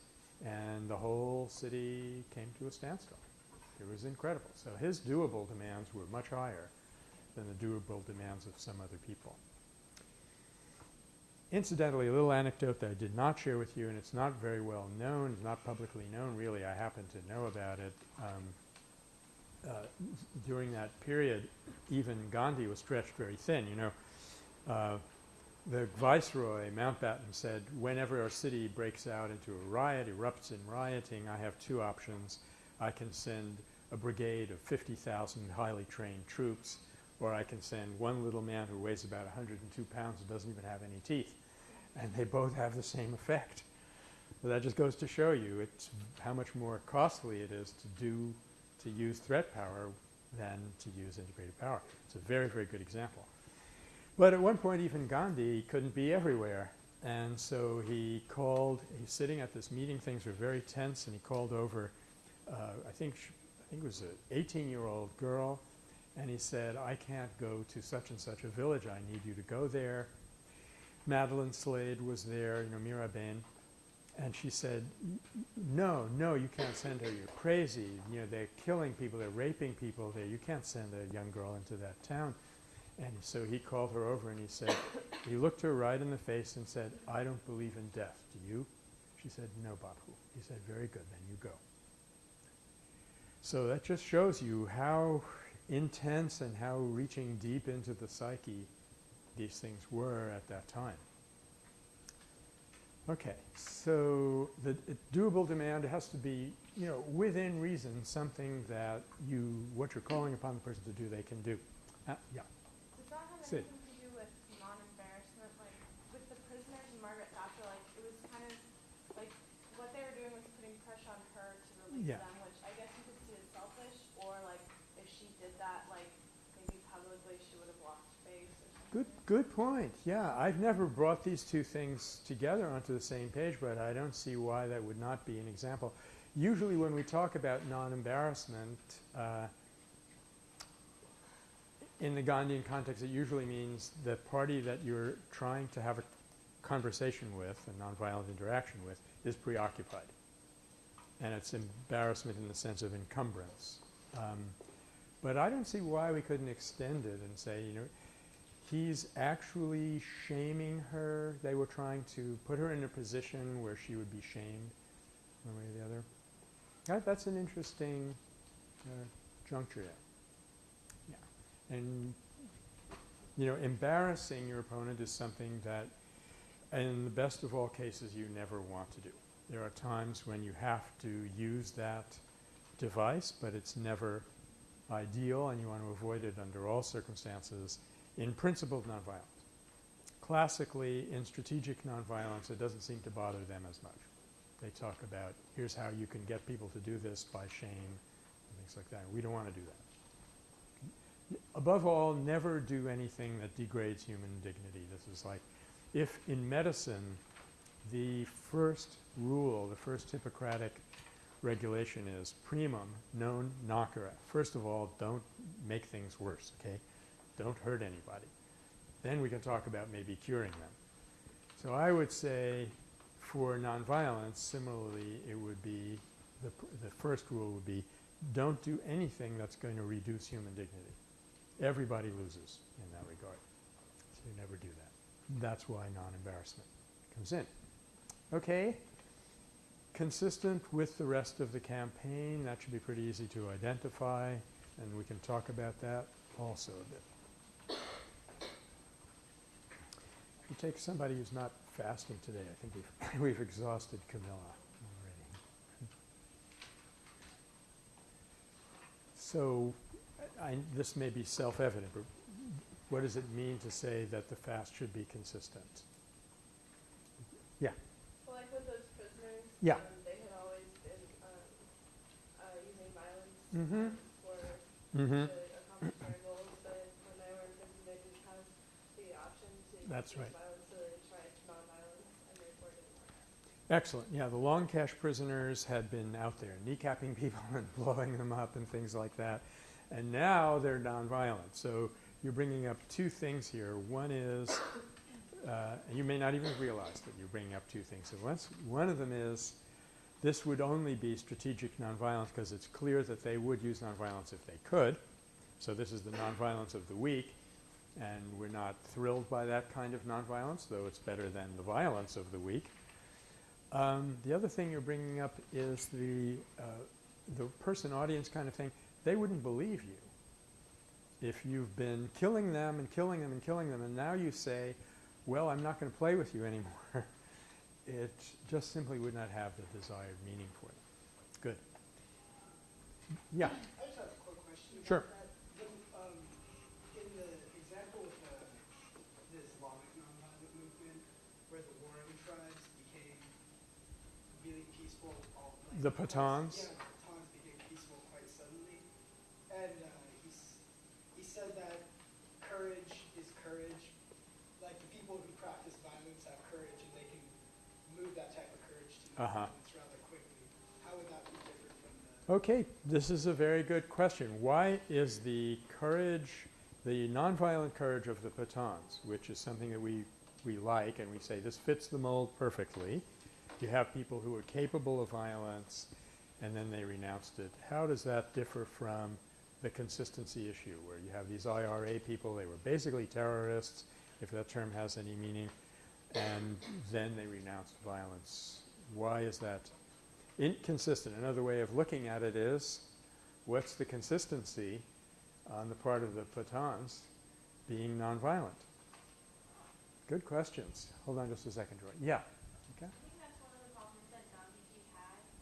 And the whole city came to a standstill. It was incredible. So his doable demands were much higher than the doable demands of some other people. Incidentally, a little anecdote that I did not share with you, and it's not very well known, not publicly known really, I happen to know about it. Um, during that period, even Gandhi was stretched very thin. You know, uh, the viceroy, Mountbatten, said, whenever our city breaks out into a riot, erupts in rioting, I have two options. I can send a brigade of 50,000 highly trained troops, or I can send one little man who weighs about 102 pounds and doesn't even have any teeth. And they both have the same effect. So that just goes to show you it's how much more costly it is to do to use threat power than to use integrative power. It's a very, very good example. But at one point, even Gandhi couldn't be everywhere. And so he called, he's sitting at this meeting, things were very tense, and he called over, uh, I think, I think it was an 18 year old girl, and he said, I can't go to such and such a village, I need you to go there. Madeleine Slade was there, you know, Mirabehn, and she said, "N- n- no, no, you can't send her, you're crazy. You know, they're killing people, they're raping people there, you can't send a young girl into that town. And so he called her over and he said, he looked her right in the face and said, I don't believe in death, do you? She said, no, Bapu. He said, very good, then you go. So that just shows you how intense and how reaching deep into the psyche these things were at that time. Okay, so the doable demand has to be, you know, within reason, something that you, what you're calling upon the person to do, they can do. Uh, yeah. Does that have Sid. anything to do with non-embarrassment? Like, with the prisoners and Margaret Thatcher, like, it was kind of, like, what they were doing was putting pressure on her to release Yeah. them, which I guess you could see as selfish, or like, if she did that, like, maybe publicly, she would have lost face or something. Good, good point. Yeah, I've never brought these two things together onto the same page, but I don't see why that would not be an example. Usually when we talk about non-embarrassment, uh, in the Gandhian context, it usually means the party that you're trying to have a conversation with, a nonviolent interaction with, is preoccupied. And it's embarrassment in the sense of encumbrance. Um, but I don't see why we couldn't extend it and say, you know, he's actually shaming her. They were trying to put her in a position where she would be shamed one way or the other. That, that's an interesting uh, juncture. Yeah. And, you know, embarrassing your opponent is something that, in the best of all cases, you never want to do. There are times when you have to use that device, but it's never ideal and you want to avoid it under all circumstances in principle of nonviolence. Classically, in strategic nonviolence, it doesn't seem to bother them as much. They talk about here's how you can get people to do this by shame and things like that. We don't want to do that. Above all, never do anything that degrades human dignity. This is like if in medicine the first rule, the first Hippocratic regulation is primum non nocere. First of all, don't make things worse, okay? Don't hurt anybody. Then we can talk about maybe curing them. So I would say for nonviolence, similarly, it would be the, the first rule would be don't do anything that's going to reduce human dignity. Everybody loses in that regard. So you never do that. That's why non-embarrassment comes in. Okay. Consistent with the rest of the campaign, that should be pretty easy to identify, and we can talk about that also a bit. If you take somebody who's not fasting today, I think we've, (laughs) we've exhausted Camilla already. So, I, this may be self-evident, but what does it mean to say that the fast should be consistent? Yeah. Well, like with those prisoners, Yeah. um, they had always been um, uh, using violence Mhm. um, for Mm-hmm. to accomplish their goals, but when they were in prison, they didn't have the option to That's use right. violence, so they tried nonviolence, and therefore it didn't work. Excellent. Yeah, the Long Kesh prisoners had been out there kneecapping (laughs) people and blowing them up and things like that. And now they're nonviolent. So you're bringing up two things here. One is, uh, and you may not even realize that you're bringing up two things once. One of them is this would only be strategic nonviolence because it's clear that they would use nonviolence if they could. So this is the nonviolence of the weak. And we're not thrilled by that kind of nonviolence, though it's better than the violence of the weak. Um, the other thing you're bringing up is the uh, the person audience kind of thing. They wouldn't believe you if you've been killing them and killing them and killing them, and now you say, "Well, I'm not going to play with you anymore." (laughs) it just simply would not have the desired meaning for them. Good. Yeah. I just have a quick question about Sure. that. The, um, in the example with the, the Islamic nonviolent movement, where the warring tribes became really peaceful, all like The Pathans? Yeah, the Pathans became peaceful quite suddenly, and uh, he said that courage is courage. Like the people who practice violence have courage, and they can move that type of courage to rather quickly. How would that be different from the? Okay, this is a very good question. Why is the courage, the nonviolent courage of the Pathans, which is something that we, we like and we say this fits the mold perfectly. You have people who are capable of violence and then they renounced it. How does that differ from the consistency issue where you have these IRA people, they were basically terrorists, if that term has any meaning, and then they renounced violence. Why is that inconsistent. Another way of looking at it is, what's the consistency on the part of the Pathans being nonviolent? Good questions. Hold on just a second, Joy. Yeah.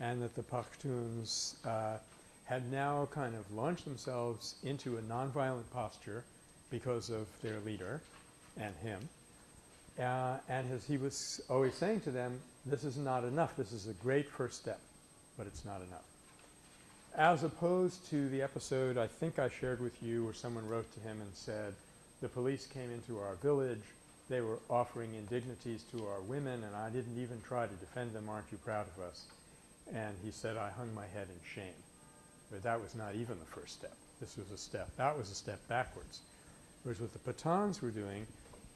and that the Pakhtuns uh, had now kind of launched themselves into a nonviolent posture because of their leader and him. Uh, and as he was always saying to them, this is not enough. This is a great first step, but it's not enough. As opposed to the episode I think I shared with you where someone wrote to him and said, the police came into our village, they were offering indignities to our women and I didn't even try to defend them, aren't you proud of us? And he said, I hung my head in shame. But that was not even the first step. This was a step, that was a step backwards. Whereas what the Pathans were doing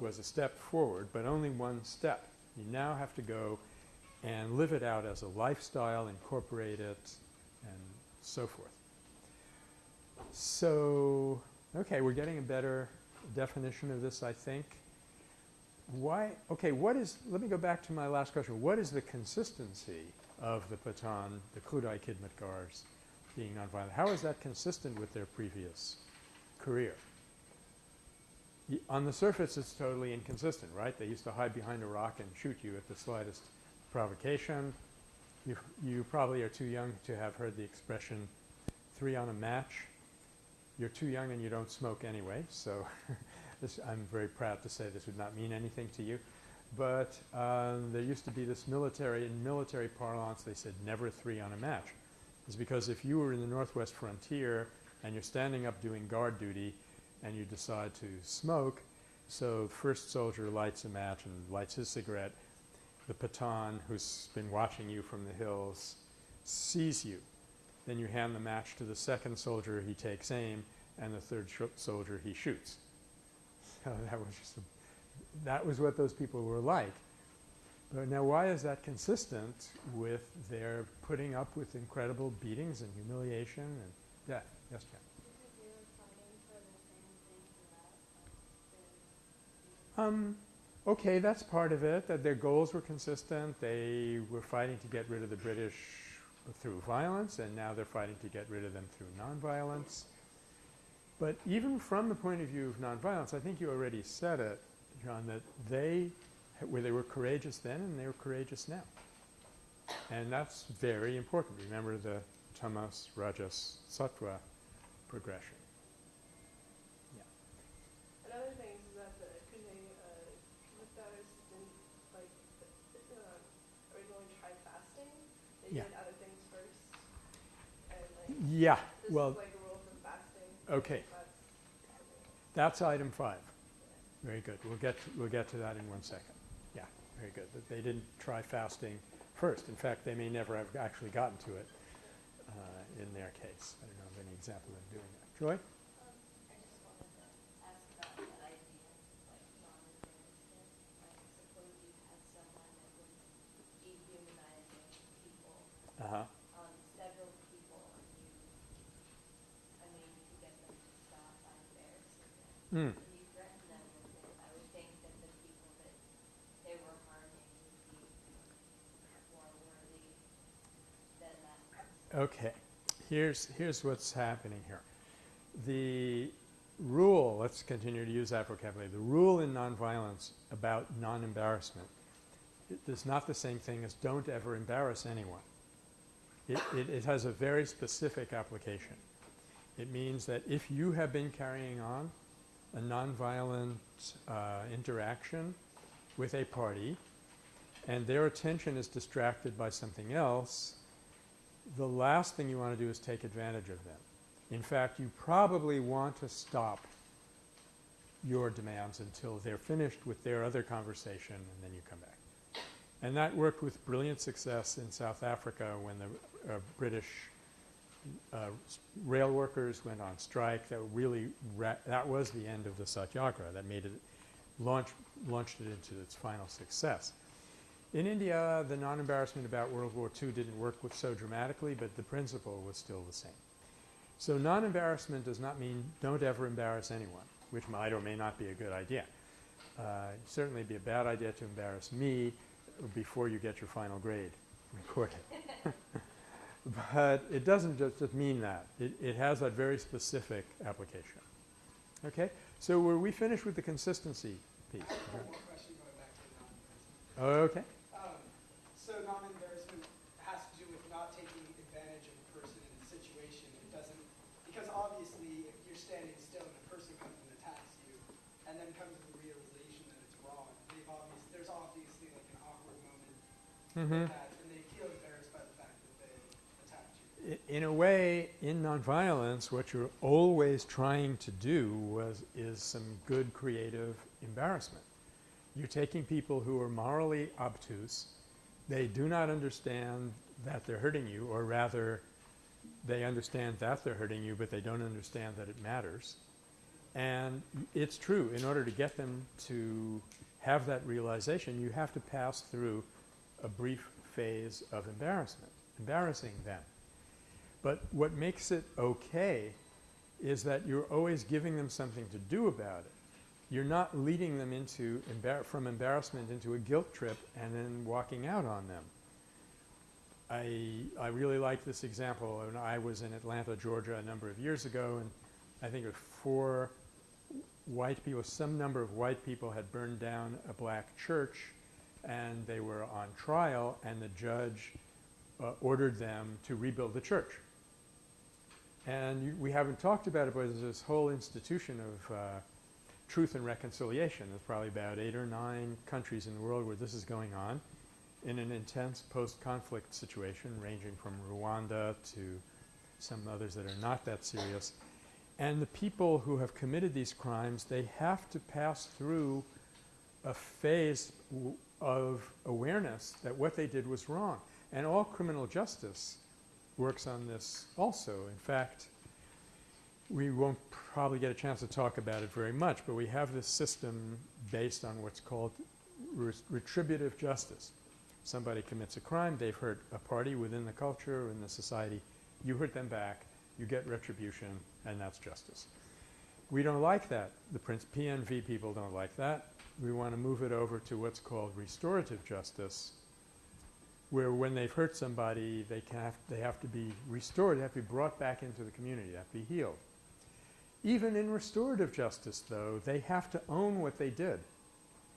was a step forward, but only one step. You now have to go and live it out as a lifestyle, incorporate it, and so forth. So, okay, we're getting a better definition of this, I think. Why, okay, what is, let me go back to my last question. What is the consistency of the Pathan, the Khudai Khidmatgars being nonviolent? How is that consistent with their previous career? Y- on the surface, it's totally inconsistent, right? They used to hide behind a rock and shoot you at the slightest provocation. You, you probably are too young to have heard the expression three on a match. You're too young and you don't smoke anyway, so (laughs) I'm very proud to say this would not mean anything to you. But um, there used to be this military, in military parlance, they said never three on a match. It's because if you were in the northwest frontier and you're standing up doing guard duty and you decide to smoke, so first soldier lights a match and lights his cigarette, the Pathan who's been watching you from the hills sees you. Then you hand the match to the second soldier, he takes aim, and the third soldier he shoots. So (laughs) that was just a, that was what those people were like. But now why is that consistent with their putting up with incredible beatings and humiliation and death? Yes, Jen. because they were fighting for the same thing for us, like, they're, Um, okay, that's part of it, that their goals were consistent. They were fighting to get rid of the British through violence, and now they're fighting to get rid of them through nonviolence. But even from the point of view of nonviolence, I think you already said it, John, that they, where they were courageous then and they were courageous now. And that's very important. Remember the tamas, rajas, sattva progression. Yeah. Another thing is that the Kune uh, Khidmatgars didn't like uh, originally try fasting. They Yeah. did other things first. And like Yeah, this well, is like a rule for fasting. okay. That's. That's item five. Very good. We'll get, to- we'll get to that in one second. Yeah, very good. That they didn't try fasting first. In fact, they may never have actually gotten to it uh, in their case. I don't know of any example of doing that. Joy? Um, I just wanted to ask about that idea, like non-embarrassment. Like, suppose you had someone that was dehumanizing people, Uh-huh. um, several people, and you, I mean, you could get them to stop by embarrassing them. Mm. If you threaten them with it, I would think that the people that they were harming would be more worthy than that person. Okay. Here's, here's what's happening here. The rule, let's continue to use that vocabulary, the rule in nonviolence about non-embarrassment is not the same thing as don't ever embarrass anyone. It, it, it has a very specific application. It means that if you have been carrying on a nonviolent uh, interaction with a party and their attention is distracted by something else, the last thing you want to do is take advantage of them. In fact, you probably want to stop your demands until they're finished with their other conversation and then you come back. And that worked with brilliant success in South Africa when the uh, British uh, rail workers went on strike. That really that was the end of the satyagraha. That made it launch launched it into its final success. In India, the non-embarrassment about World War II didn't work with so dramatically, but the principle was still the same. So non-embarrassment does not mean don't ever embarrass anyone, which might or may not be a good idea. Uh, certainly be a bad idea to embarrass me before you get your final grade recorded. (laughs) but it doesn't just, just mean that. It, it has that very specific application. Okay? So were we finished with the consistency piece? I have one more question going back to the non-embarrassment. Okay. Um, so non-embarrassment has to do with not taking advantage of a person in a situation. It doesn't, because obviously if you're standing still and a person comes and attacks you and then comes the realization that it's wrong, they've obvious, there's obviously like an awkward moment Mm-hmm. that and they feel embarrassed by the fact that they attacked you. In a way, in nonviolence, what you're always trying to do was is some good creative embarrassment. You're taking people who are morally obtuse, they do not understand that they're hurting you, or rather, they understand that they're hurting you, but they don't understand that it matters. And it's true, in order to get them to have that realization, you have to pass through a brief phase of embarrassment, embarrassing them. But what makes it okay is that you're always giving them something to do about it. You're not leading them into embar- from embarrassment into a guilt trip and then walking out on them. I, I really like this example. When I was in Atlanta, Georgia a number of years ago and I think it was four white people, some number of white people had burned down a black church and they were on trial and the judge uh, ordered them to rebuild the church. And you, we haven't talked about it, but there's this whole institution of uh, truth and reconciliation. There's probably about eight or nine countries in the world where this is going on in an intense post-conflict situation ranging from Rwanda to some others that are not that serious. And the people who have committed these crimes, they have to pass through a phase of awareness that what they did was wrong. And all criminal justice works on this also. In fact, we won't probably get a chance to talk about it very much, but we have this system based on what's called retributive justice. Somebody commits a crime, they've hurt a party within the culture, or in the society, you hurt them back, you get retribution, and that's justice. We don't like that. The Prince PNV people don't like that. We want to move it over to what's called restorative justice, where when they've hurt somebody, they, can have, they have to be restored, they have to be brought back into the community, they have to be healed. Even in restorative justice, though, they have to own what they did.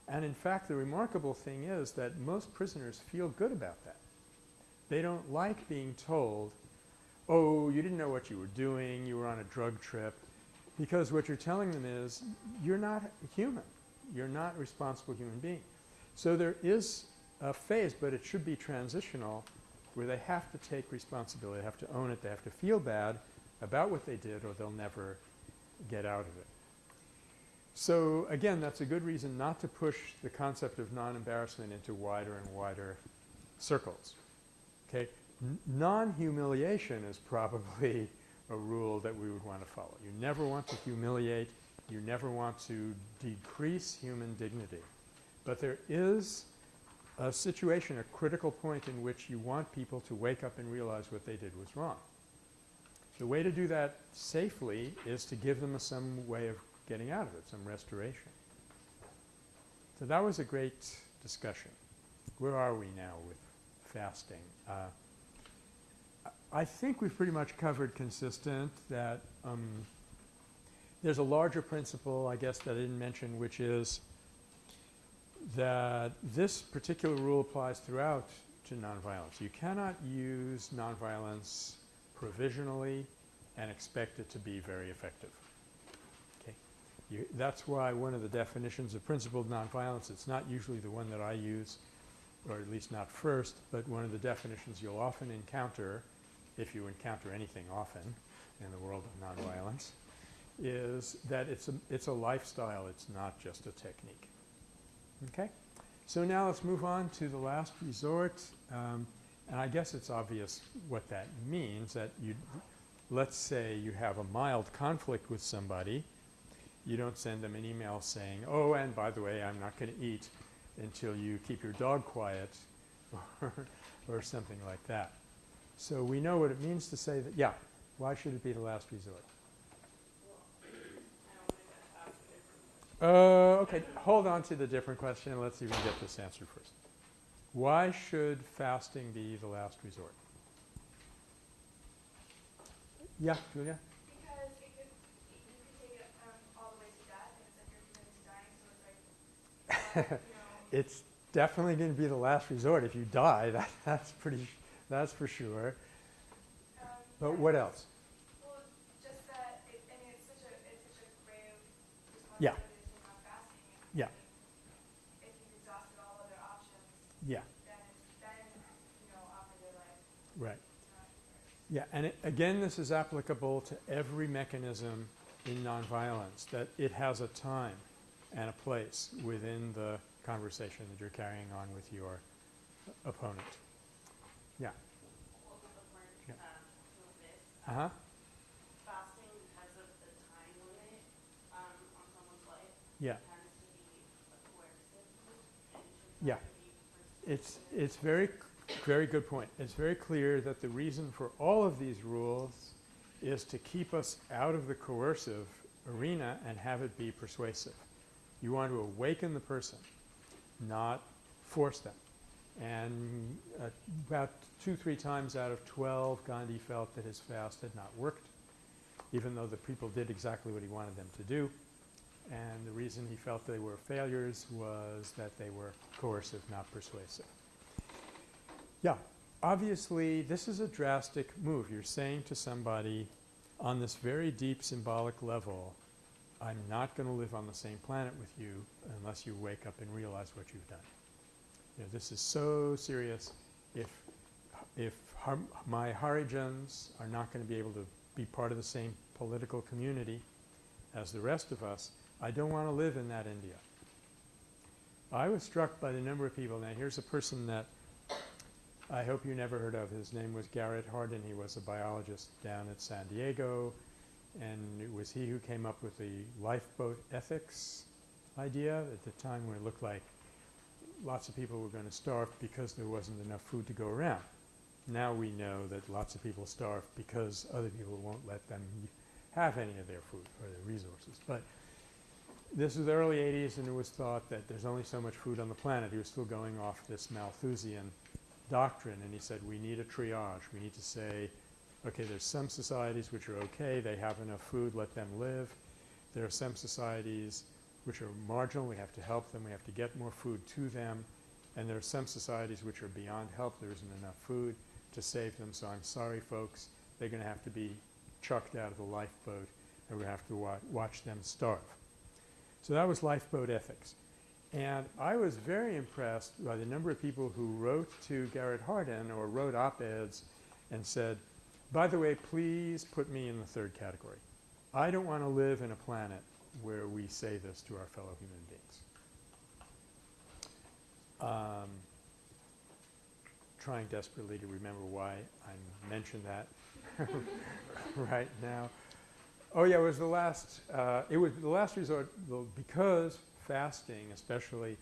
And in fact, the remarkable thing is that most prisoners feel good about that. They don't like being told, oh, you didn't know what you were doing, you were on a drug trip, because what you're telling them is, you're not human. You're not a responsible human being. So there is a phase, but it should be transitional, where they have to take responsibility, they have to own it, they have to feel bad about what they did, or they'll never get out of it. So again, that's a good reason not to push the concept of non-embarrassment into wider and wider circles. Okay? Non-humiliation is probably (laughs) a rule that we would want to follow. You never want to humiliate, you never want to decrease human dignity. But there is a situation, a critical point in which you want people to wake up and realize what they did was wrong. The way to do that safely is to give them some way of getting out of it, some restoration. So that was a great discussion. Where are we now with fasting? Uh, I- think we've pretty much covered consistent that um, there's a larger principle, I guess, that I didn't mention, which is that this particular rule applies throughout to nonviolence. You cannot use nonviolence provisionally and expect it to be very effective. You, that's why one of the definitions of principled nonviolence, it's not usually the one that I use, or at least not first, but one of the definitions you'll often encounter, if you encounter anything often in the world of nonviolence, is that it's a, it's a lifestyle, it's not just a technique. Okay? So now let's move on to the last resort. Um, and I guess it's obvious what that means, that you, let's say you have a mild conflict with somebody. You don't send them an email saying, oh, and by the way, I'm not going to eat until you keep your dog quiet (laughs) or, or something like that. So we know what it means to say that, yeah, why should it be the last resort? Uh, okay, hold on to the different question. Let's even get this answered first. Why should fasting be the last resort? Yeah, Julia? Because it could, you could take it um, all the way to death, and that, you know, (laughs) It's definitely going to be the last resort. If you die, (laughs) that, that's pretty, that's for sure. um, But yeah, what else? Well, that, it, I mean, a, it's such a grave Yeah. responsibility to have fasting. and, Yeah. I mean, If you've exhausted all other options, Yeah, then, then, you know, offer your life, right. it's not yours. Yeah, and it, again, this is applicable to every mechanism in nonviolence, that it has a time and a place within the conversation that you're carrying on with your opponent. Yeah, Well, with the word, Yeah. um, um, uh-huh, fasting because of the time limit, um, on someone's life yeah. tends to be coercive move and should Yeah. It's, it's very, very good point. It's very clear that the reason for all of these rules is to keep us out of the coercive arena and have it be persuasive. You want to awaken the person, not force them. And uh, about two, three times out of 12, Gandhi felt that his fast had not worked, even though the people did exactly what he wanted them to do. And the reason he felt they were failures was that they were coercive, not persuasive. Yeah, obviously, this is a drastic move. You're saying to somebody on this very deep symbolic level, I'm not going to live on the same planet with you unless you wake up and realize what you've done. You know, this is so serious. If, if my Harijans are not going to be able to be part of the same political community as the rest of us, I don't want to live in that India. I was struck by the number of people. Now, here's a person that I hope you never heard of. His name was Garrett Hardin. He was a biologist down at San Diego. And it was he who came up with the lifeboat ethics idea at the time when it looked like lots of people were going to starve because there wasn't enough food to go around. Now we know that lots of people starve because other people won't let them have any of their food or their resources. But this was the early 80s, and it was thought that there's only so much food on the planet. He was still going off this Malthusian doctrine, and he said we need a triage. We need to say, okay, there's some societies which are okay, they have enough food, let them live. There are some societies which are marginal, we have to help them, we have to get more food to them. And there are some societies which are beyond help, there isn't enough food to save them. So I'm sorry, folks, they're going to have to be chucked out of the lifeboat, and we have to wa- watch them starve. So that was lifeboat ethics. And I was very impressed by the number of people who wrote to Garrett Hardin or wrote op-eds and said, by the way, please put me in the third category. I don't want to live in a planet where we say this to our fellow human beings. Um, trying desperately to remember why I mentioned that (laughs) right now. Oh yeah, it was the last. Uh, it was the last resort because fasting, especially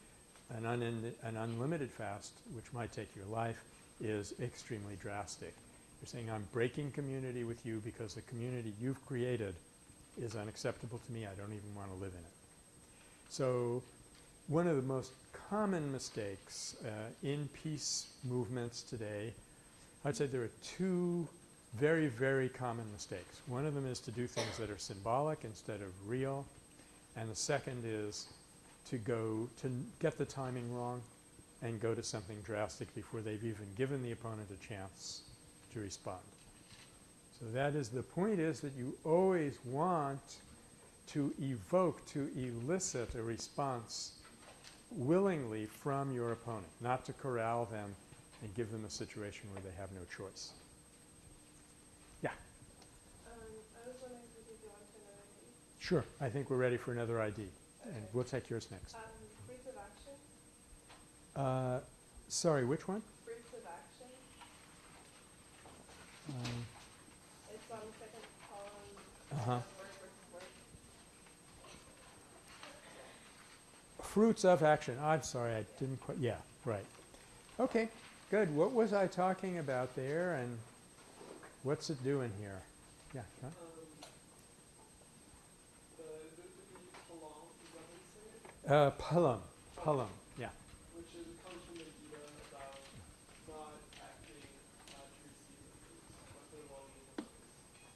an, an unlimited fast, which might take your life, is extremely drastic. You're saying I'm breaking community with you because the community you've created is unacceptable to me. I don't even want to live in it. So, one of the most common mistakes uh, in peace movements today, I'd say there are two very, very common mistakes. One of them is to do things that are symbolic instead of real, and the second is to go to get the timing wrong and go to something drastic before they've even given the opponent a chance to respond. So that is the point is that you always want to evoke, to elicit a response willingly from your opponent, not to corral them and give them a situation where they have no choice. Yeah, Um, I was wondering if we could go on to another thing. sure. I think we're ready for another ID, and we'll take yours next. Um, fruits of action, Uh, sorry, which one? fruits of action, Um, it's on the second column, Uh-huh. uh, word versus word. Fruits of action. I'm sorry, I didn't quite, yeah, right. Okay, good. What was I talking about there and what's it doing here? Yeah, huh? Um, the, the, the halal, is that how you say it? Uh, phalam, phalam, yeah. Which is, comes from the Gita about not acting uh, to receive the fruits, but the well-being of others.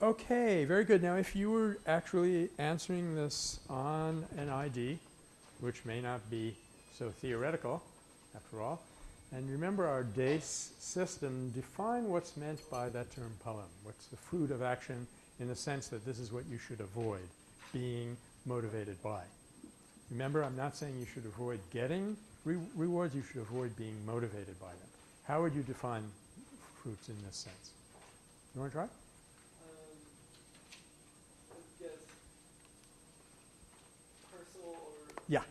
Okay, very good. Now, if you were actually answering this on an ID, which may not be so theoretical after all. And remember our DACE system, define what's meant by that term phalam. What's the fruit of action in the sense that this is what you should avoid being motivated by. Remember, I'm not saying you should avoid getting re rewards, you should avoid being motivated by them. How would you define fruits in this sense? You want to try? Um, I guess personal or Yeah. material objects that you do not need but desire.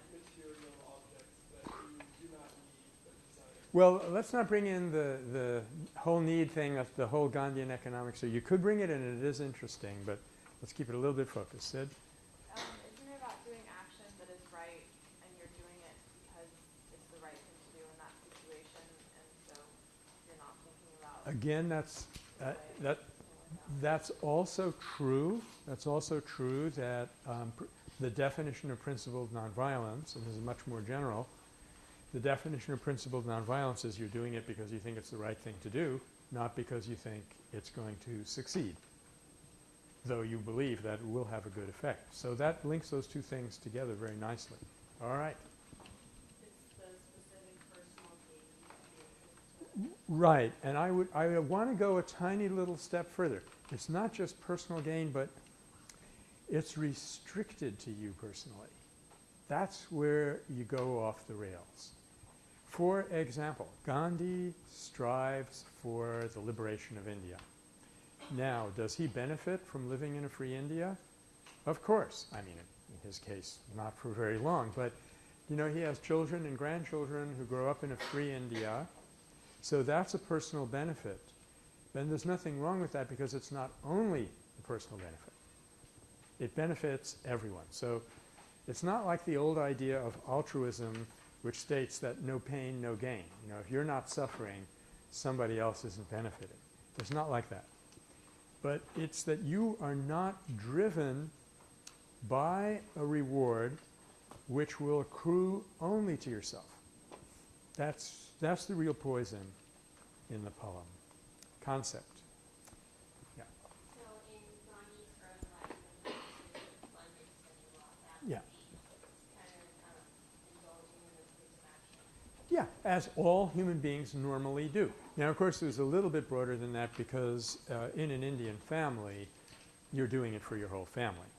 Well, let's not bring in the, the whole need thing of the whole Gandhian economics. So you could bring it in and it is interesting, but let's keep it a little bit focused. Sid? Um, isn't it about doing action that is right and you're doing it because it's the right thing to do in that situation and so you're not thinking about Again, that's, uh, that, it's gonna work out? That's also true. That's also true that um, pr- the definition of principled nonviolence, and this is much more general, the definition of principled nonviolence is you're doing it because you think it's the right thing to do, not because you think it's going to succeed, though you believe that it will have a good effect. So that links those two things together very nicely. All right. Right, and I would, I want to go a tiny little step further. It's not just personal gain, but it's restricted to you personally. That's where you go off the rails. For example, Gandhi strives for the liberation of India. Now, does he benefit from living in a free India? Of course. I mean, in his case, not for very long, but you know, he has children and grandchildren who grow up in a free India. So that's a personal benefit. Then there's nothing wrong with that because it's not only a personal benefit. It benefits everyone. So it's not like the old idea of altruism which states that no pain, no gain. You know, if you're not suffering, somebody else isn't benefiting. It's not like that. But it's that you are not driven by a reward which will accrue only to yourself. That's, that's the real poison in the phalam concept. So in Gandhi's early life, when he was in abundance and he lost that Yeah. would be kind of um, indulging in the fruits of action. Yeah, as all human beings normally do. Now, of course, it was a little bit broader than that because uh, in an Indian family, you're doing it for your whole family.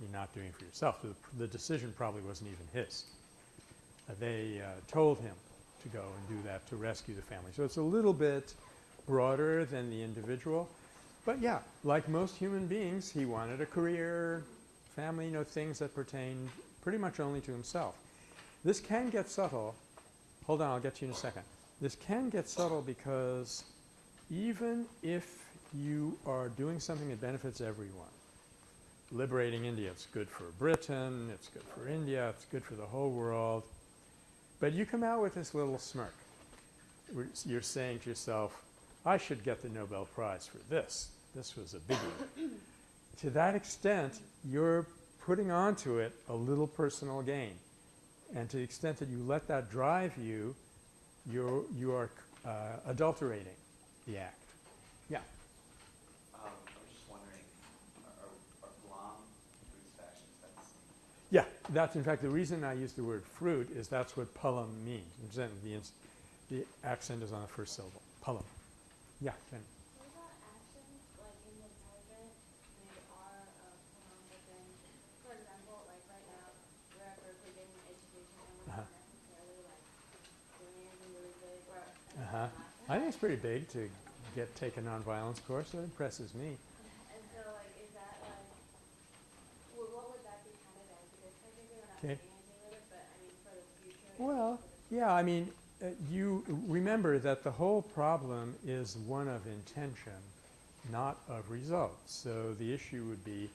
You're not doing it for yourself. The, the decision probably wasn't even his. Uh, they uh, told him to go and do that to rescue the family. So it's a little bit broader than the individual. But yeah, like most human beings, he wanted a career, family, you know, things that pertained pretty much only to himself. This can get subtle. Hold on, I'll get you in a second. This can get subtle because even if you are doing something that benefits everyone, liberating India, it's good for Britain, it's good for India, it's good for the whole world, but you come out with this little smirk. You're saying to yourself, I should get the Nobel Prize for this. This was a big biggie. to that extent, you're putting onto it a little personal gain. And to the extent that you let that drive you, you're, you are uh, adulterating the act. Yeah. Um, I was just wondering, are, are Guam fruits of action, is that the same? Yeah, that's in fact the reason I use the word fruit is that's what phalam means. The, the accent is on the first syllable. phalam. Yeah. What about actions, like in the present, they are a form, but then, for example, like right now, we're at Berkeley getting an education and we're not necessarily like doing anything really big or. anything Uh-huh. like that. I think it's pretty big to get take a nonviolence course. It impresses me. And so like, is that like, well, what would that be counted as? Because technically we're not Okay. doing anything with it, but I mean, for the future. Well, Yeah, I mean, uh, you remember that the whole problem is one of intention, not of results. So the issue would be,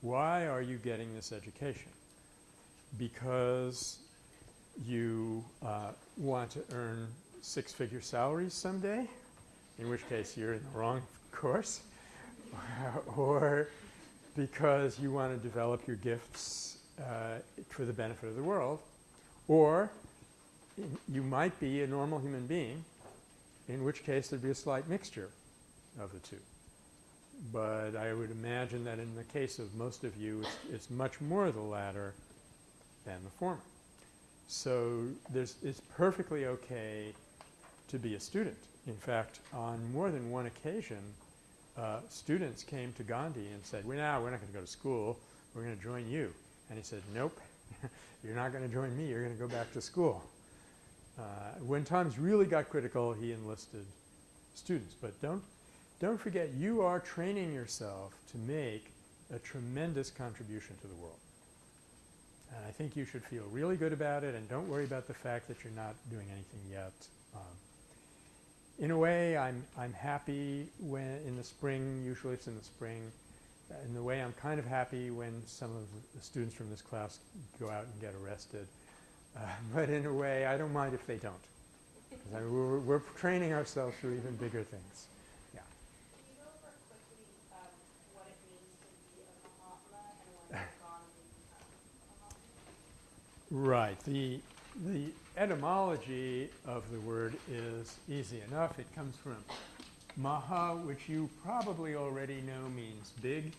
why are you getting this education? Because you uh, want to earn six-figure salaries someday, in which case you're in the wrong course, (laughs) or because you want to develop your gifts uh, for the benefit of the world, or you might be a normal human being, in which case there'd be a slight mixture of the two. But I would imagine that in the case of most of you, it's, it's much more the latter than the former. So it's perfectly okay to be a student. In fact, on more than one occasion, uh, students came to Gandhi and said, well, now we're not going to go to school. We're going to join you. And he said, nope, (laughs) you're not going to join me. You're going to go back to school. Uh, when times really got critical, he enlisted students. But don't, don't forget, you are training yourself to make a tremendous contribution to the world. And I think you should feel really good about it and don't worry about the fact that you're not doing anything yet. Um, in a way, I'm, I'm happy when in the spring, usually it's in the spring, uh, in the way I'm kind of happy when some of the students from this class go out and get arrested. Uh, (laughs) but in a way, I don't mind if they don't. 'Cause I mean, we're, we're training ourselves for even bigger things. Can you go over quickly, um, what it means to be a Mahatma and what you've gone to become a Mahatma? Right. The, the etymology of the word is easy enough. It comes from Maha, which you probably already know means big,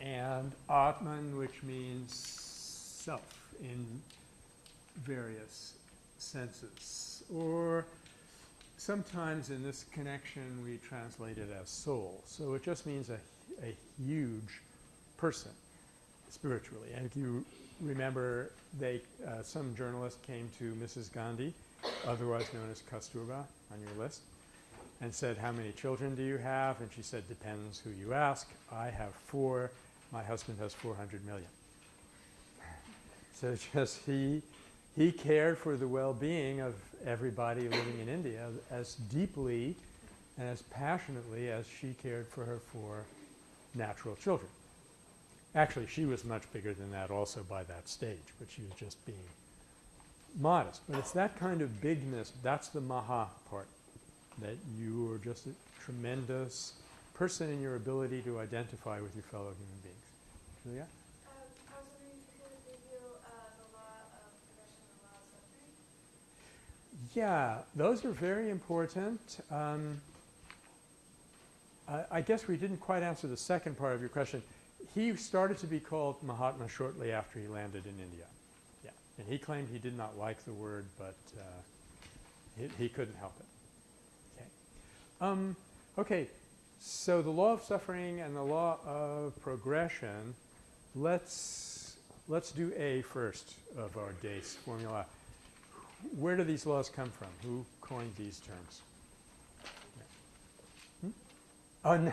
and Atman, which means self in various senses. Or sometimes in this connection we translate it as soul. So it just means a, a huge person spiritually. And if you remember, they, uh, some journalist came to Mrs. Gandhi, otherwise known as Kasturba on your list, and said, how many children do you have? And she said, depends who you ask. I have four. My husband has 400 million. So (laughs) just he, he cared for the well-being of everybody living in India as deeply and as passionately as she cared for her four natural children. Actually, she was much bigger than that also by that stage, but she was just being modest. But it's that kind of bigness, that's the maha part, that you are just a tremendous person in your ability to identify with your fellow human beings. Julia? Um, I was wondering if you could review, uh, the law of progression and the law of suffering. Yeah, those are very important. Um, I, I guess we didn't quite answer the second part of your question. He started to be called Mahatma shortly after he landed in India. Yeah, and he claimed he did not like the word, but uh, he, he couldn't help it. Okay. Um, okay, so the law of suffering and the law of progression. Let's let's do A first of our DACE formula. Where do these laws come from? Who coined these terms? Hmm? Oh, (laughs) no.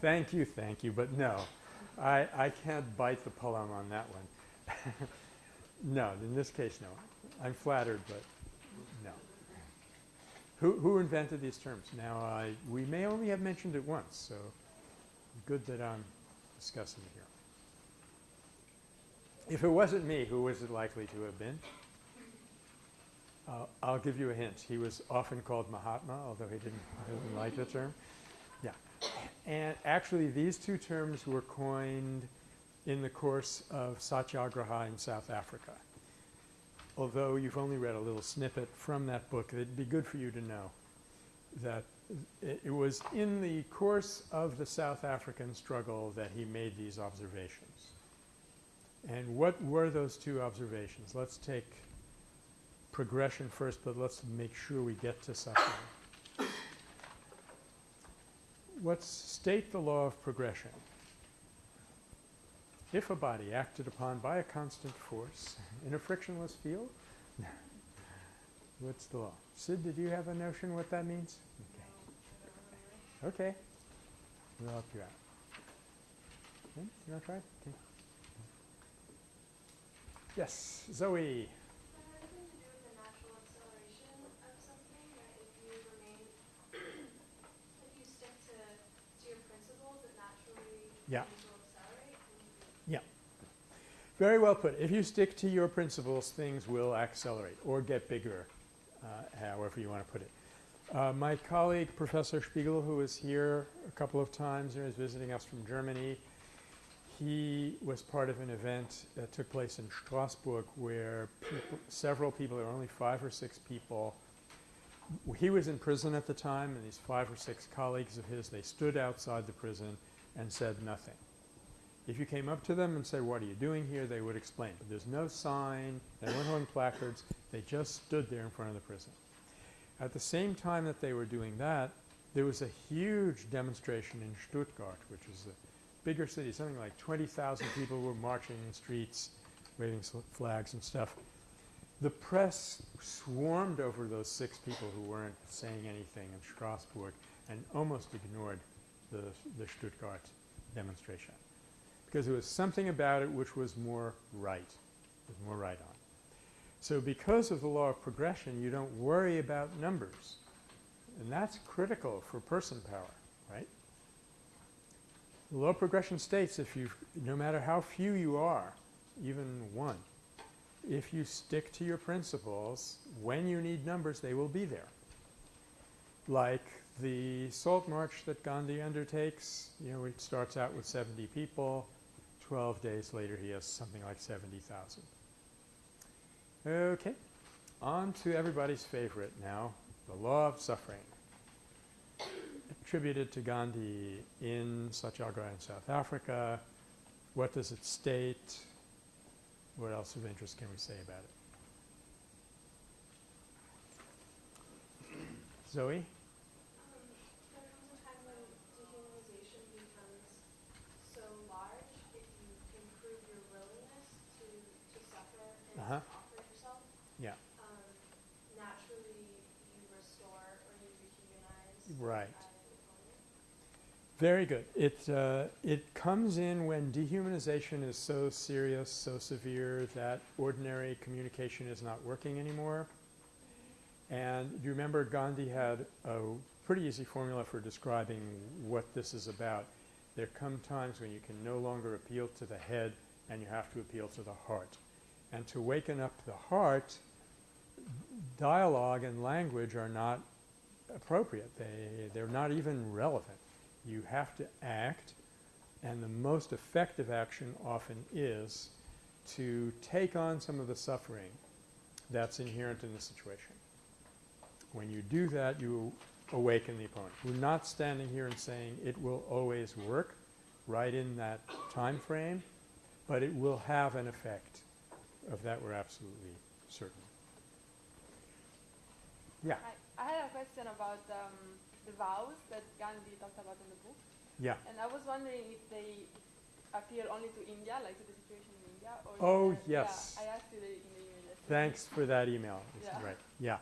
thank you, thank you, but no. I, I can't bite the poem on that one. (laughs) no, in this case, no. I'm flattered, but no. Who, who invented these terms? Now, I, we may only have mentioned it once, so good that I'm discussing it here. If it wasn't me, who was it likely to have been? Uh, I'll give you a hint. He was often called Mahatma, although he didn't, (laughs) didn't like the term. And actually, these two terms were coined in the course of Satyagraha in South Africa. Although you've only read a little snippet from that book, it'd be good for you to know that it, it was in the course of the South African struggle that he made these observations. And what were those two observations? Let's take progression first, but let's make sure we get to suffering. Let's state the law of progression. If a body acted upon by a constant force in a frictionless field, (laughs) what's the law? Sid, did you have a notion what that means? Okay. Okay. We'll help you out. Hmm? You want to try? Okay. Yes, Zoe. Does that have anything to do with the natural acceleration of something, that if you remain, if you stick to, to your principles, it Yeah. accelerate? Very well put. If you stick to your principles, things will accelerate or get bigger, uh, however you want to put it. Uh, my colleague, Professor Spiegel, who was here a couple of times and is visiting us from Germany, he was part of an event that took place in Strasbourg where people, several people, there were only five or six people. He was in prison at the time, and these five or six colleagues of his, they stood outside the prison and said nothing. If you came up to them and said, what are you doing here, they would explain. But there's no sign, they weren't holding placards, they just stood there in front of the prison. At the same time that they were doing that, there was a huge demonstration in Stuttgart, which is a bigger city, something like 20,000 people were marching in the streets, waving flags and stuff. The press swarmed over those six people who weren't saying anything in Strasbourg and almost ignored the, the Stuttgart demonstration because there was something about it which was more right, was more right on. So because of the law of progression, you don't worry about numbers. And that's critical for person power, right? The law of progression states if you, no matter how few you are, even one, if you stick to your principles, when you need numbers, they will be there. Like the salt march that Gandhi undertakes, you know, it starts out with 70 people. 12 days later, he has something like 70,000. Okay, on to everybody's favorite now, the law of suffering. Attributed to Gandhi in Satyagraha in South Africa. What does it state? What else of interest can we say about it? Zoe? Um, there comes a time when dehumanization becomes so large, if you improve your willingness to, to suffer and Uh-huh. to offer yourself, Yeah. um, naturally you restore or you rehumanize. Right. Very good. It, uh, it comes in when dehumanization is so serious, so severe that ordinary communication is not working anymore. And you remember Gandhi had a pretty easy formula for describing what this is about. There come times when you can no longer appeal to the head and you have to appeal to the heart. And to waken up the heart, dialogue and language are not appropriate. They, they're not even relevant. You have to act, and the most effective action often is to take on some of the suffering that's inherent in the situation. When you do that, you awaken the opponent. We're not standing here and saying it will always work right in that time frame, but it will have an effect. Of that, we're absolutely certain. Yeah, I, I had a question about um, the vows that Gandhi talked about in the book, yeah. and I was wondering if they appear only to India, like to the situation in India, or Oh, yes. Yeah, I asked you the, in the email. Thanks for that email. Yeah. Right, yeah.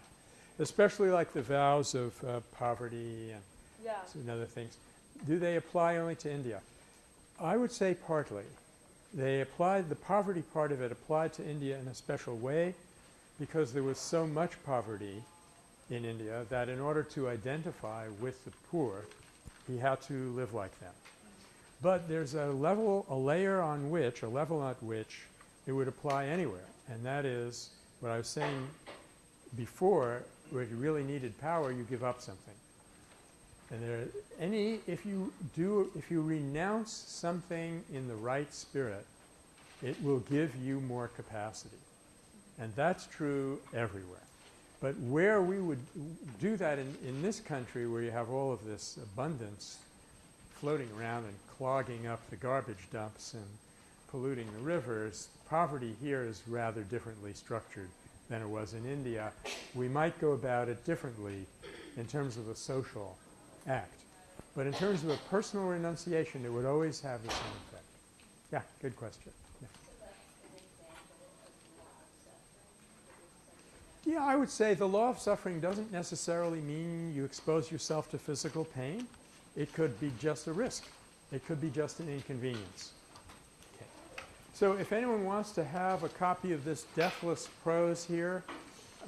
Especially like the vows of uh, poverty and Yeah. and other things. Do they apply only to India? I would say partly. They applied, the poverty part of it applied to India in a special way because there was so much poverty in India that in order to identify with the poor, he had to live like them. But there's a level, a layer on which, a level at which it would apply anywhere. And that is what I was saying before, where you really needed power, you give up something. And there, any, if you do, if you renounce something in the right spirit, it will give you more capacity. And that's true everywhere. But where we would do that in, in this country, where you have all of this abundance floating around and clogging up the garbage dumps and polluting the rivers, poverty here is rather differently structured than it was in India. We might go about it differently in terms of a social act. But in terms of a personal renunciation, it would always have the same effect. Yeah, good question. Yeah. I would say the law of suffering doesn't necessarily mean you expose yourself to physical pain. It could be just a risk. It could be just an inconvenience. Okay. So if anyone wants to have a copy of this Deathless Prose here,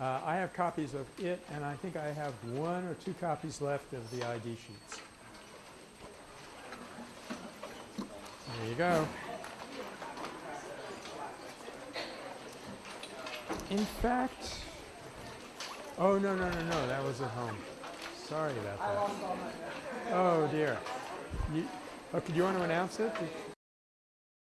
uh, I have copies of it, and I think I have one or two copies left of the ID sheets. There you go. In fact, oh, no, no, no, no, that was at home. Sorry about that. Oh, dear. You, oh, okay, do you want to announce it?